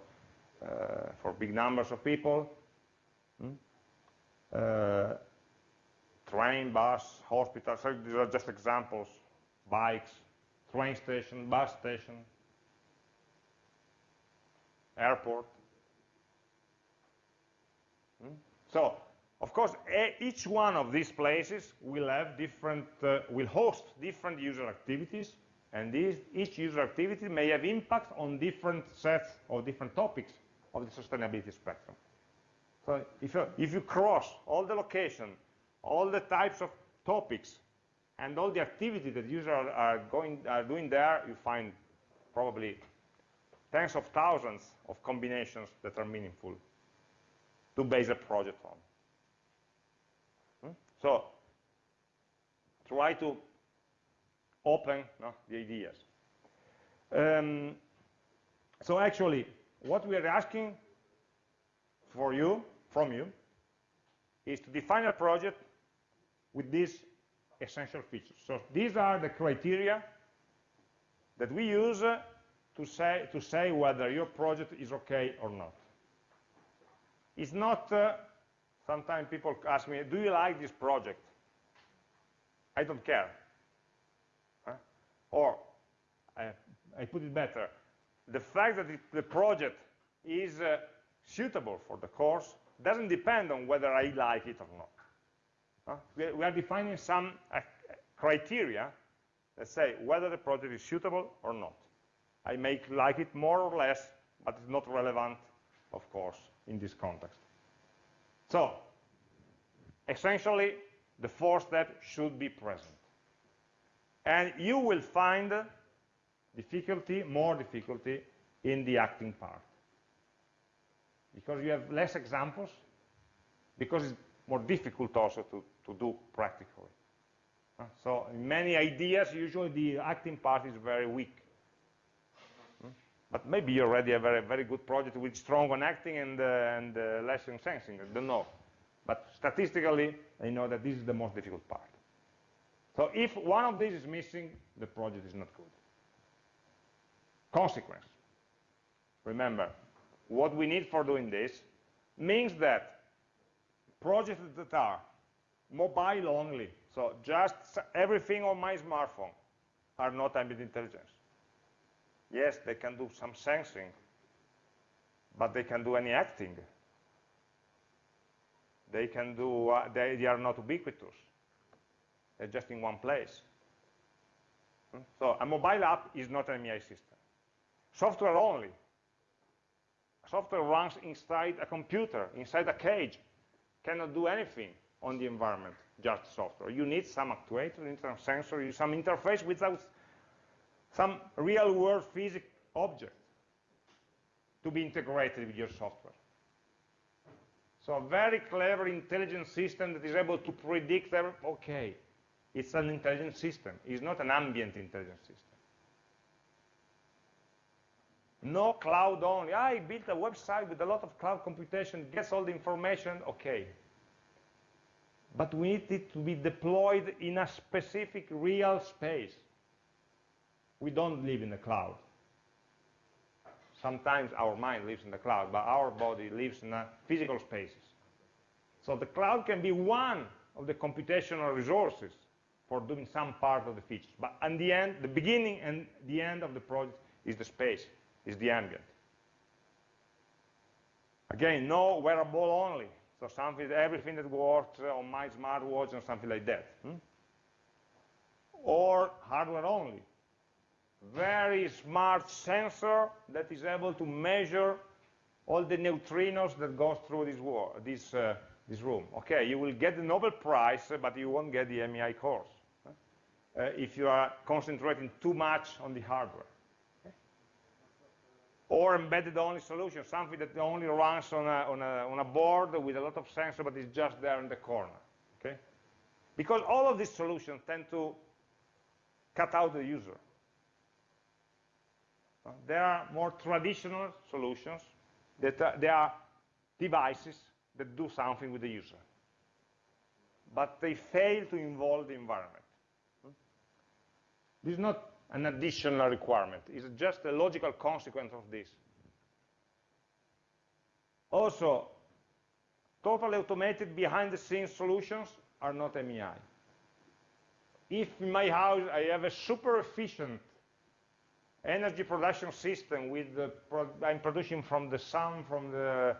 uh, for big numbers of people. Hmm? Uh, train, bus, hospital. So these are just examples. Bikes, train station, bus station, airport. Hmm? So, of course, each one of these places will have different, uh, will host different user activities, and these, each user activity may have impact on different sets or different topics of the sustainability spectrum. So if you, if you cross all the location, all the types of topics, and all the activity that users are, are, going, are doing there, you find probably tens of thousands of combinations that are meaningful to base a project on. Hmm? So try to open no, the ideas. Um, so actually, what we are asking for you, from you, is to define a project with these essential features. So these are the criteria that we use uh, to say, to say whether your project is okay or not. It's not, uh, sometimes people ask me, do you like this project? I don't care. Huh? Or, I, I, put it better, the fact that it, the project is uh, suitable for the course doesn't depend on whether I like it or not. Huh? We, we, are defining some uh, criteria that say whether the project is suitable or not. I may like it more or less, but it's not relevant, of course, in this context. So, essentially, the fourth step should be present. And you will find difficulty, more difficulty, in the acting part. Because you have less examples, because it's more difficult also to, to do practically. Uh, so in many ideas, usually the acting part is very weak. But maybe you already have a very, very good project with strong on acting and, uh, and uh, less on sensing, I don't know. But statistically, I know that this is the most difficult part. So if one of these is missing, the project is not good. Consequence. Remember, what we need for doing this means that projects that are mobile only, so just everything on my smartphone, are not ambient intelligence. Yes, they can do some sensing, but they can do any acting. They can do, uh, they, they are not ubiquitous. They're just in one place. Hmm? So a mobile app is not an MEI system. Software only. Software runs inside a computer, inside a cage, cannot do anything on the environment, just software. You need some actuator, you need some sensor, some interface without some real-world physical object to be integrated with your software. So a very clever, intelligent system that is able to predict, okay, it's an intelligent system. It's not an ambient intelligent system. No cloud only. I built a website with a lot of cloud computation, gets all the information, okay. But we need it to be deployed in a specific real space. We don't live in the cloud. Sometimes our mind lives in the cloud, but our body lives in physical spaces. So the cloud can be one of the computational resources for doing some part of the features. But in the end, the beginning and the end of the project is the space is the ambient. Again, no wearable only. So something, everything that works on my smartwatch or something like that. Hmm? Or hardware only. Very smart sensor that is able to measure all the neutrinos that goes through this, this, uh, this room. Okay, you will get the Nobel Prize, but you won't get the MEI course uh, if you are concentrating too much on the hardware or embedded only solution, something that only runs on a, on, a, on a board with a lot of sensor but is just there in the corner. Okay? Because all of these solutions tend to cut out the user. Uh, there are more traditional solutions that uh, there are devices that do something with the user. But they fail to involve the environment. Hmm? This is not an additional requirement. It's just a logical consequence of this. Also, totally automated behind-the-scenes solutions are not MEI. If in my house I have a super efficient energy production system with the pro I'm producing from the sun, from the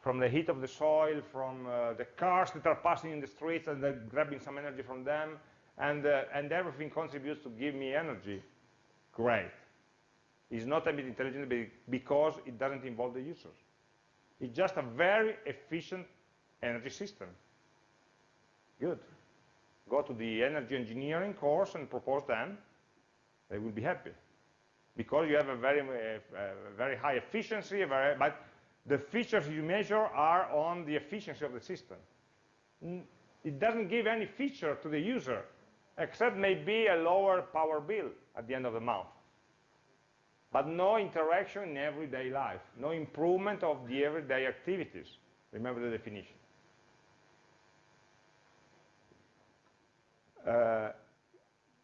from the heat of the soil, from uh, the cars that are passing in the streets and then grabbing some energy from them, and, uh, and everything contributes to give me energy, great. It's not a bit intelligent because it doesn't involve the users. It's just a very efficient energy system. Good. Go to the energy engineering course and propose them. They will be happy. Because you have a very, uh, very high efficiency, very, but the features you measure are on the efficiency of the system. It doesn't give any feature to the user except maybe a lower power bill at the end of the month. But no interaction in everyday life, no improvement of the everyday activities. Remember the definition. Uh,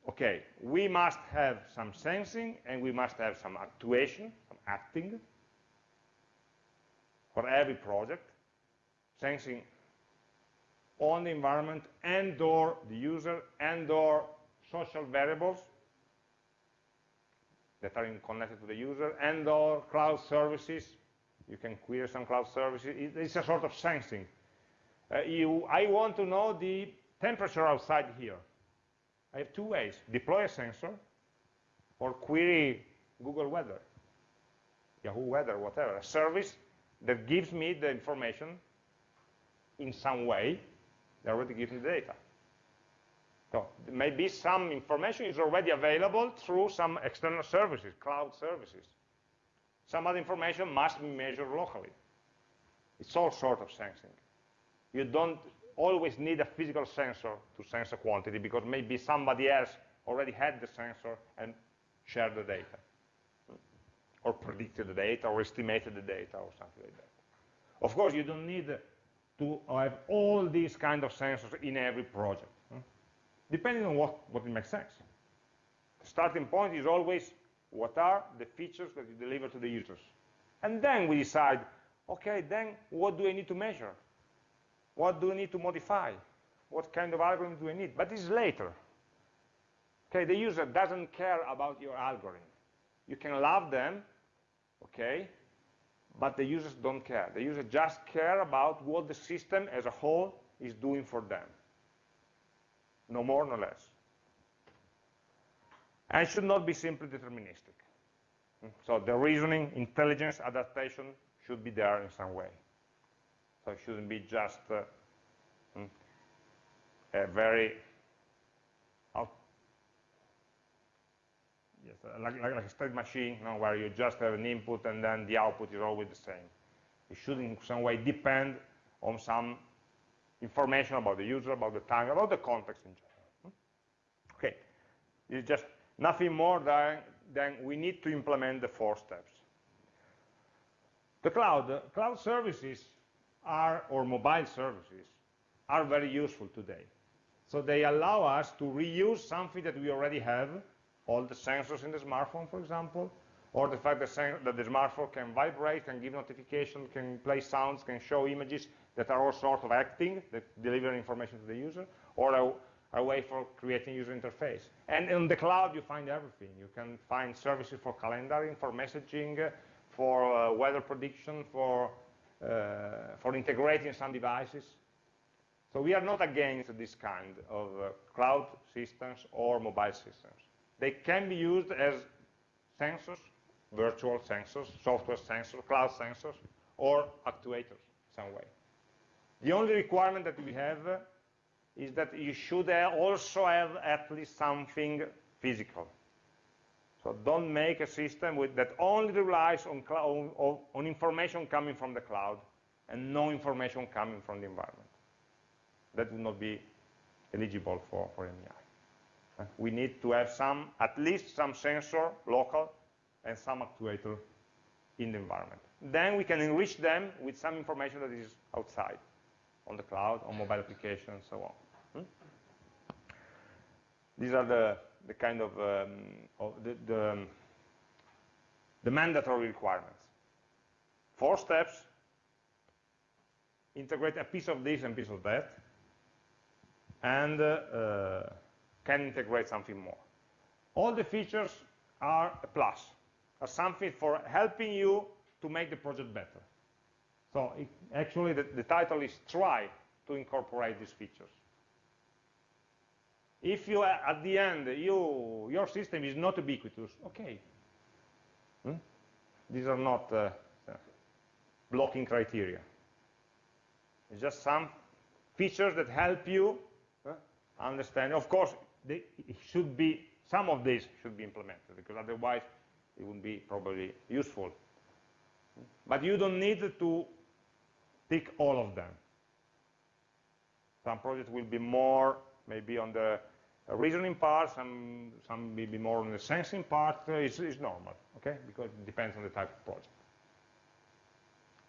okay, we must have some sensing and we must have some actuation, some acting for every project. Sensing on the environment and or the user and or social variables that are connected to the user and or cloud services. You can query some cloud services. It's a sort of sensing. Uh, you, I want to know the temperature outside here. I have two ways. Deploy a sensor or query Google Weather, Yahoo Weather, whatever, a service that gives me the information in some way, they already give me the data. So maybe some information is already available through some external services, cloud services. Some other information must be measured locally. It's all sort of sensing. You don't always need a physical sensor to sense a quantity because maybe somebody else already had the sensor and shared the data or predicted the data or estimated the data or something like that. Of course, you don't need to have all these kind of sensors in every project, depending on what, what makes sense. The starting point is always what are the features that you deliver to the users. And then we decide, okay, then what do I need to measure? What do I need to modify? What kind of algorithm do I need? But it's later. Okay, the user doesn't care about your algorithm. You can love them, okay, but the users don't care. The users just care about what the system as a whole is doing for them. No more, no less. And should not be simply deterministic. So the reasoning, intelligence, adaptation should be there in some way. So it shouldn't be just uh, hmm, a very yes, uh, like, like, a state machine, you know, where you just have an input and then the output is always the same. It should in some way depend on some information about the user, about the time, about the context in general. Hmm? Okay, it's just nothing more than, than we need to implement the four steps. The cloud, cloud services are, or mobile services, are very useful today. So they allow us to reuse something that we already have, all the sensors in the smartphone, for example, or the fact that, the smartphone can vibrate, can give notification, can play sounds, can show images that are all sort of acting, that deliver information to the user, or a, a way for creating user interface. And in the cloud, you find everything. You can find services for calendaring, for messaging, for uh, weather prediction, for uh, for integrating some devices. So we are not against this kind of uh, cloud systems or mobile systems. They can be used as sensors, virtual sensors, software sensors, cloud sensors, or actuators in some way. The only requirement that we have uh, is that you should also have at least something physical. So don't make a system with, that only relies on, on, on information coming from the cloud and no information coming from the environment. That would not be eligible for, for MEI. We need to have some, at least some sensor local and some actuator in the environment. Then we can enrich them with some information that is outside, on the cloud, on mobile applications, and so on. Hmm? These are the the kind of, um, of the, the, um, the mandatory requirements. Four steps, integrate a piece of this and piece of that, and uh, uh, can integrate something more. All the features are a plus, are something for helping you to make the project better. So it, actually the, the title is try to incorporate these features if you at the end you your system is not ubiquitous okay hmm? these are not uh, blocking criteria it's just some features that help you uh, understand of course they, should be some of these should be implemented because otherwise it wouldn't be probably useful but you don't need to tick all of them some projects will be more maybe on the reasoning part, some, some maybe more on the sensing part, uh, is, is normal, okay? Because it depends on the type of project.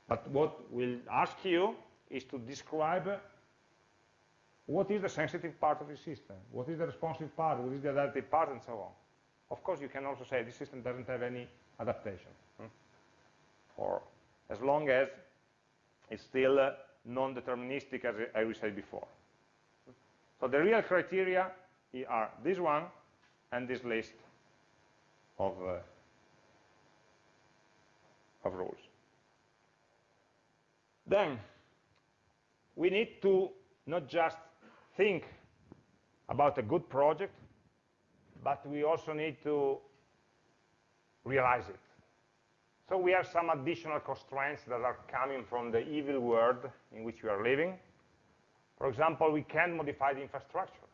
But what we'll ask you is to describe what is the sensitive part of the system, what is the responsive part, what is the adaptive part, and so on. Of course, you can also say this system doesn't have any adaptation, hmm? or as long as it's still uh, non-deterministic, as I, said before. So the real criteria are this one and this list of, uh, of rules. Then we need to not just think about a good project, but we also need to realize it. So we have some additional constraints that are coming from the evil world in which we are living. For example, we can modify the infrastructure.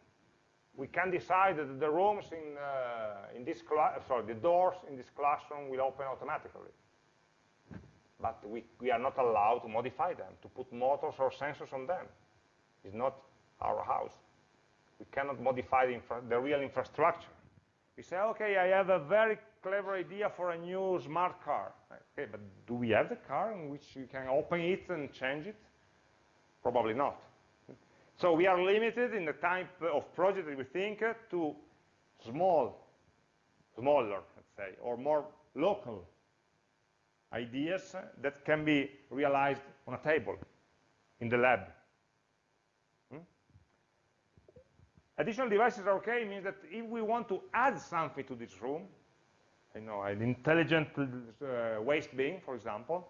We can decide that the rooms in, uh, in this sorry, the doors in this classroom will open automatically. But we, we are not allowed to modify them, to put motors or sensors on them. It's not our house. We cannot modify the, the real infrastructure. We say, okay, I have a very clever idea for a new smart car. Okay, but do we have the car in which you can open it and change it? Probably not. So we are limited in the type of project that we think uh, to small, smaller, let's say, or more local ideas uh, that can be realized on a table in the lab. Hmm? Additional devices are okay means that if we want to add something to this room, you know, an intelligent uh, waste bin, for example,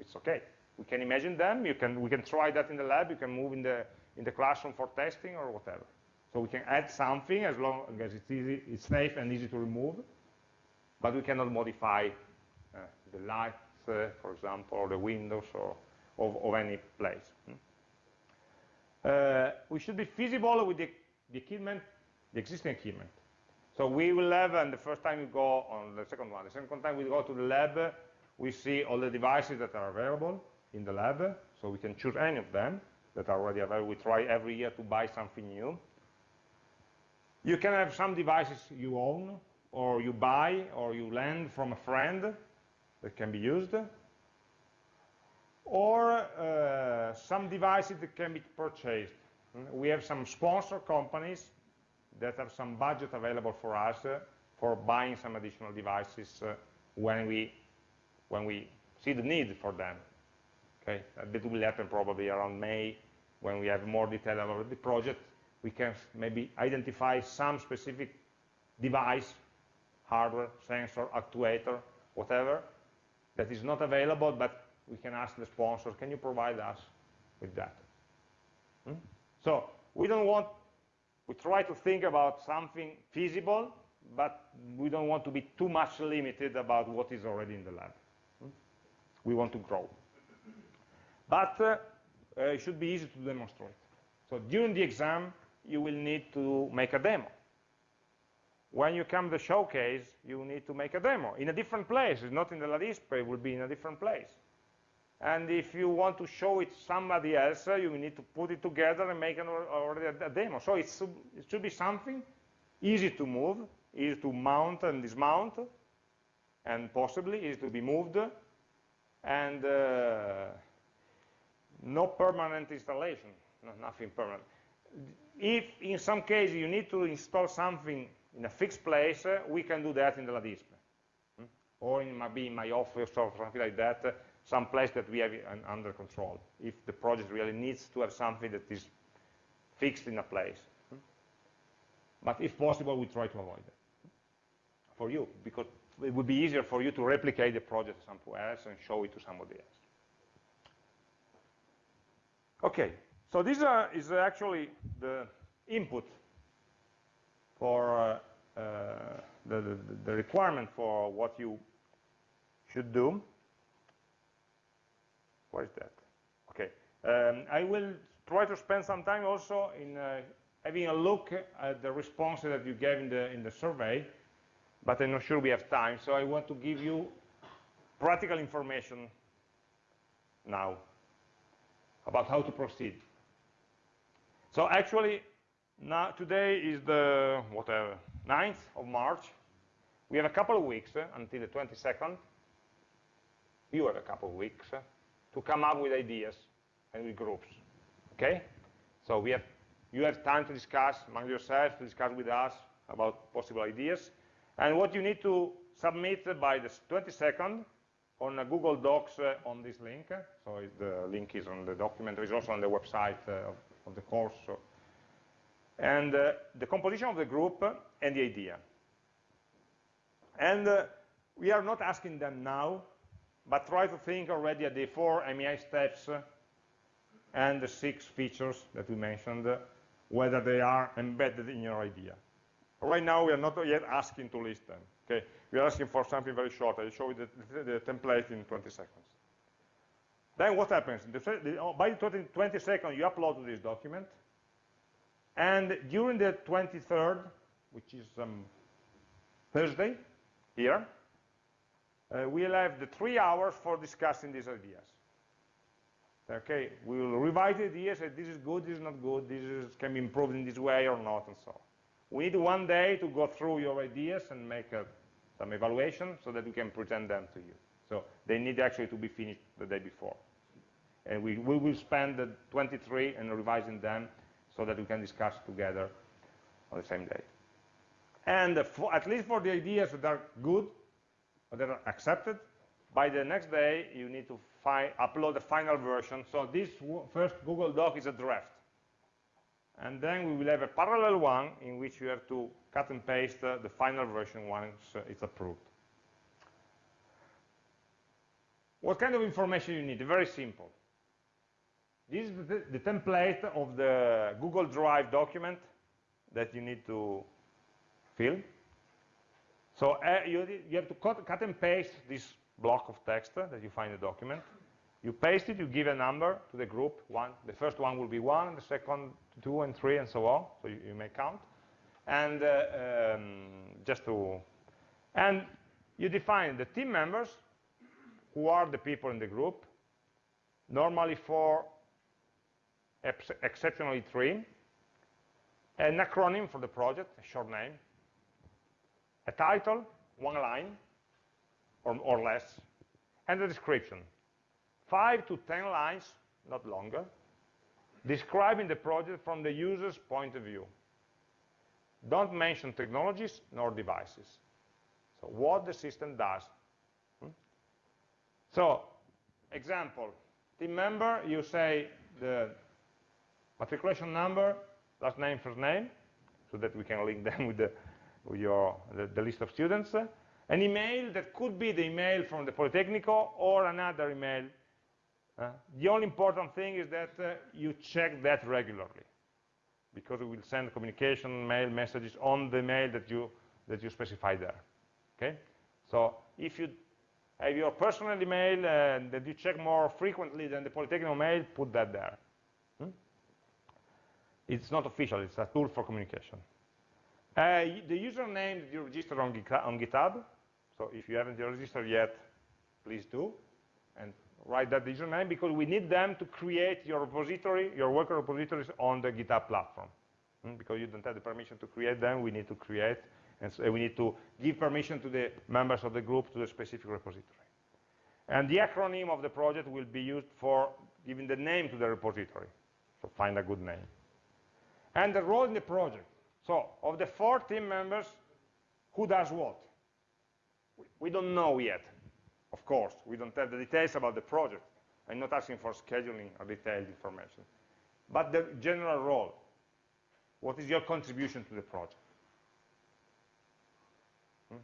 it's okay. We can imagine them. You can, we can try that in the lab. You can move in the, in the classroom for testing or whatever. So we can add something as long as it's easy, it's safe and easy to remove, but we cannot modify uh, the lights, uh, for example, or the windows or of, of any place. Hmm? Uh, we should be feasible with the, the equipment, the existing equipment. So we will have, and the first time we go on the second one, the second time we go to the lab, we see all the devices that are available in the lab, so we can choose any of them that are already available. We try every year to buy something new. You can have some devices you own, or you buy, or you lend from a friend that can be used, or uh, some devices that can be purchased. We have some sponsor companies that have some budget available for us uh, for buying some additional devices uh, when we when we see the need for them. Okay, that will happen probably around May when we have more detail about the project. We can maybe identify some specific device, hardware, sensor, actuator, whatever, that is not available, but we can ask the sponsor, can you provide us with that? So we don't want we try to think about something feasible, but we don't want to be too much limited about what is already in the lab. Hmm? We want to grow. But uh, uh, it should be easy to demonstrate. So during the exam, you will need to make a demo. When you come to the showcase, you need to make a demo in a different place. It's not in the LADISPE, it will be in a different place. And if you want to show it somebody else, uh, you need to put it together and make an, already a, demo. So it should be something easy to move, easy to mount and dismount, and possibly easy to be moved, and uh, no permanent installation, no, nothing permanent. If in some cases you need to install something in a fixed place, uh, we can do that in the LADISPE. Hmm? Or it might be in my office or something like that, some place that we have under control, if the project really needs to have something that is fixed in a place. But if possible, we try to avoid it for you, because it would be easier for you to replicate the project somewhere else and show it to somebody else. Okay, so this uh, is actually the input for uh, uh, the, the, the requirement for what you should do. What is that? Okay. Um, I will try to spend some time also in uh, having a look at the responses that you gave in the, in the survey, but I'm not sure we have time, so I want to give you practical information now about how to proceed. So actually, now today is the whatever 9th of March. We have a couple of weeks uh, until the 22nd. You have a couple of weeks. Uh, to come up with ideas and with groups. Okay? So we have, you have time to discuss among yourselves, to discuss with us about possible ideas. And what you need to submit by the 22nd on a Google Docs uh, on this link. So the link is on the document. It's also on the website uh, of, of, the course. So. And uh, the composition of the group and the idea. And uh, we are not asking them now but try to think already at the four MEI steps and the six features that we mentioned, whether they are embedded in your idea. Right now, we are not yet asking to list them. Okay, we are asking for something very short. I'll show you the, the, the template in 20 seconds. Then what happens? The, oh, by 20, 20 seconds, you upload this document. And during the 23rd, which is um, Thursday, here, uh, Uh, we'll have the three hours for discussing these ideas. Okay, we will revise the ideas, say this is good, this is not good, this is, can be improved in this way or not, and so on. We need one day to go through your ideas and make a, some evaluation so that we can present them to you. So they need actually to be finished the day before. And we, we will spend the 23 and revising them so that we can discuss together on the same day. And uh, for, at least for the ideas that are good, that are accepted, by the next day you need to upload the final version. So this first Google Doc is a draft. And then we will have a parallel one in which you have to cut and paste uh, the final version once uh, it's approved. What kind of information you need? Very simple. This is the, the template of the Google Drive document that you need to fill. So uh, you, you, have to cut, cut, and paste this block of text that you find in the document. You paste it, you give a number to the group, one. The first one will be one, the second two and three and so on, so you, you may count. And uh, um, just to, and you define the team members, who are the people in the group, normally four, exceptionally three, an acronym for the project, a short name, a title, one line or, or less, and a description. Five to 10 lines, not longer, describing the project from the user's point of view. Don't mention technologies nor devices. So what the system does. Hmm? So, example, team member, you say the matriculation number, last name, first name, so that we can link them with the, your, the, the list of students. An email that could be the email from the Politecnico or another email uh, the only important thing is that uh, you check that regularly because we will send communication mail messages on the mail that you that you specify there okay so if you have your personal email uh, that you check more frequently than the Polytechnic mail put that there hmm? it's not official it's a tool for communication uh, the username that you register on, on GitHub so if you haven't registered yet please do and write that username because we need them to create your repository, your worker repositories on the GitHub platform. Mm, because you don't have the permission to create them, we need to create, and so we need to give permission to the members of the group to the specific repository. And the acronym of the project will be used for giving the name to the repository. So find a good name. And the role in the project. So of the four team members, who does what? We don't know yet. Of course, we don't have the details about the project. I'm not asking for scheduling or detailed information. But the general role, what is your contribution to the project? Hmm?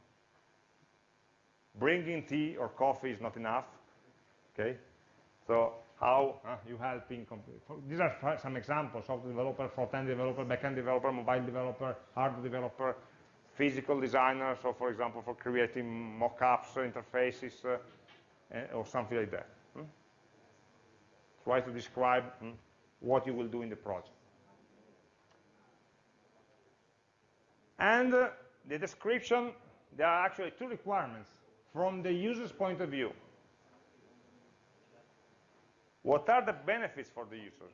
Bringing tea or coffee is not enough, okay? So how uh, you helping, these are some examples, software developer, front-end developer, back-end developer, mobile developer, hardware developer, physical designer, so for example, for creating mock-ups, interfaces, uh, eh, or something like that. Hmm? Try to describe hmm, what you will do in the project. And uh, the description, there are actually two requirements from the user's point of view. What are the benefits for the user?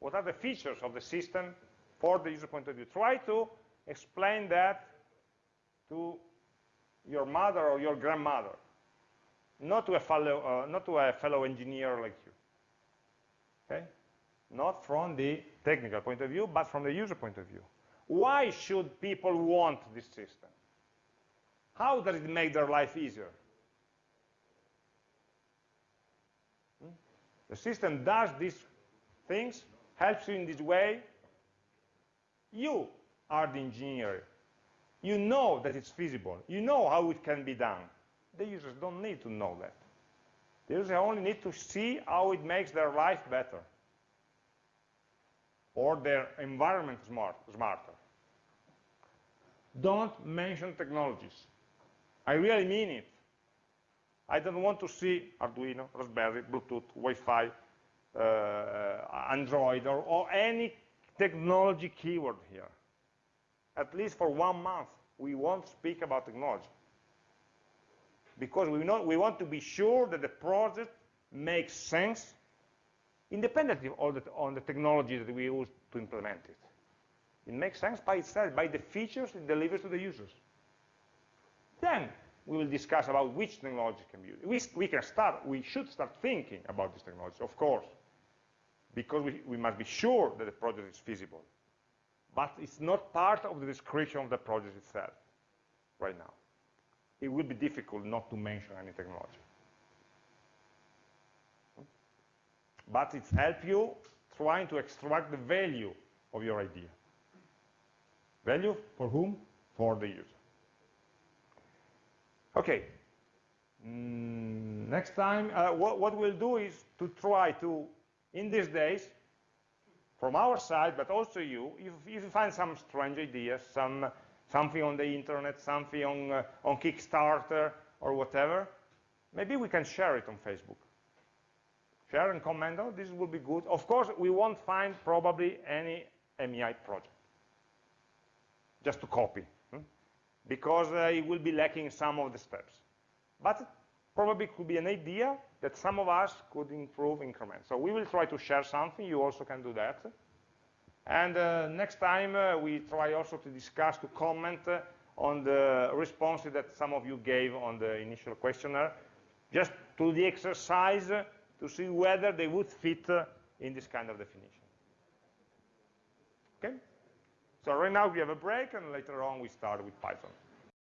What are the features of the system for the user point of view? Try to explain that to your mother or your grandmother, not to a fellow, uh, not to a fellow engineer like you. Okay? Not from the technical point of view, but from the user point of view. Why should people want this system? How does it make their life easier? The system does these things, helps you in this way. You are the engineer. You know that it's feasible. You know how it can be done. The users don't need to know that. The users only need to see how it makes their life better or their environment smart, smarter. don't mention technologies. I really mean it. I don't want to see Arduino, Raspberry, Bluetooth, Wi-Fi, uh, Android, or, or any technology keyword here. At least for one month, we won't speak about technology. Because we, know, we want to be sure that the project makes sense independently of the, on the technology that we use to implement it. It makes sense by itself, by the features it delivers to the users. Then we will discuss about which technology can be used. We, we can start, we should start thinking about this technology, of course, because we, we must be sure that the project is feasible. But it's not part of the description of the project itself right now. It will be difficult not to mention any technology. But it's help you trying to extract the value of your idea. Value for whom? For the user. Okay. Mm, next time, uh, what, what we'll do is to try to, in these days, from our side, but also you, if, if you find some strange ideas, some something on the internet, something on, uh, on Kickstarter or whatever, maybe we can share it on Facebook. Share and comment, oh, this will be good. Of course, we won't find probably any MEI project, just to copy because uh, it will be lacking some of the steps. But probably could be an idea that some of us could improve increments. So we will try to share something, you also can do that. And uh, next time uh, we try also to discuss, to comment uh, on the responses that some of you gave on the initial questionnaire, just to the exercise to see whether they would fit uh, in this kind of definition. Okay? So right now we have a break, and later on we start with Python.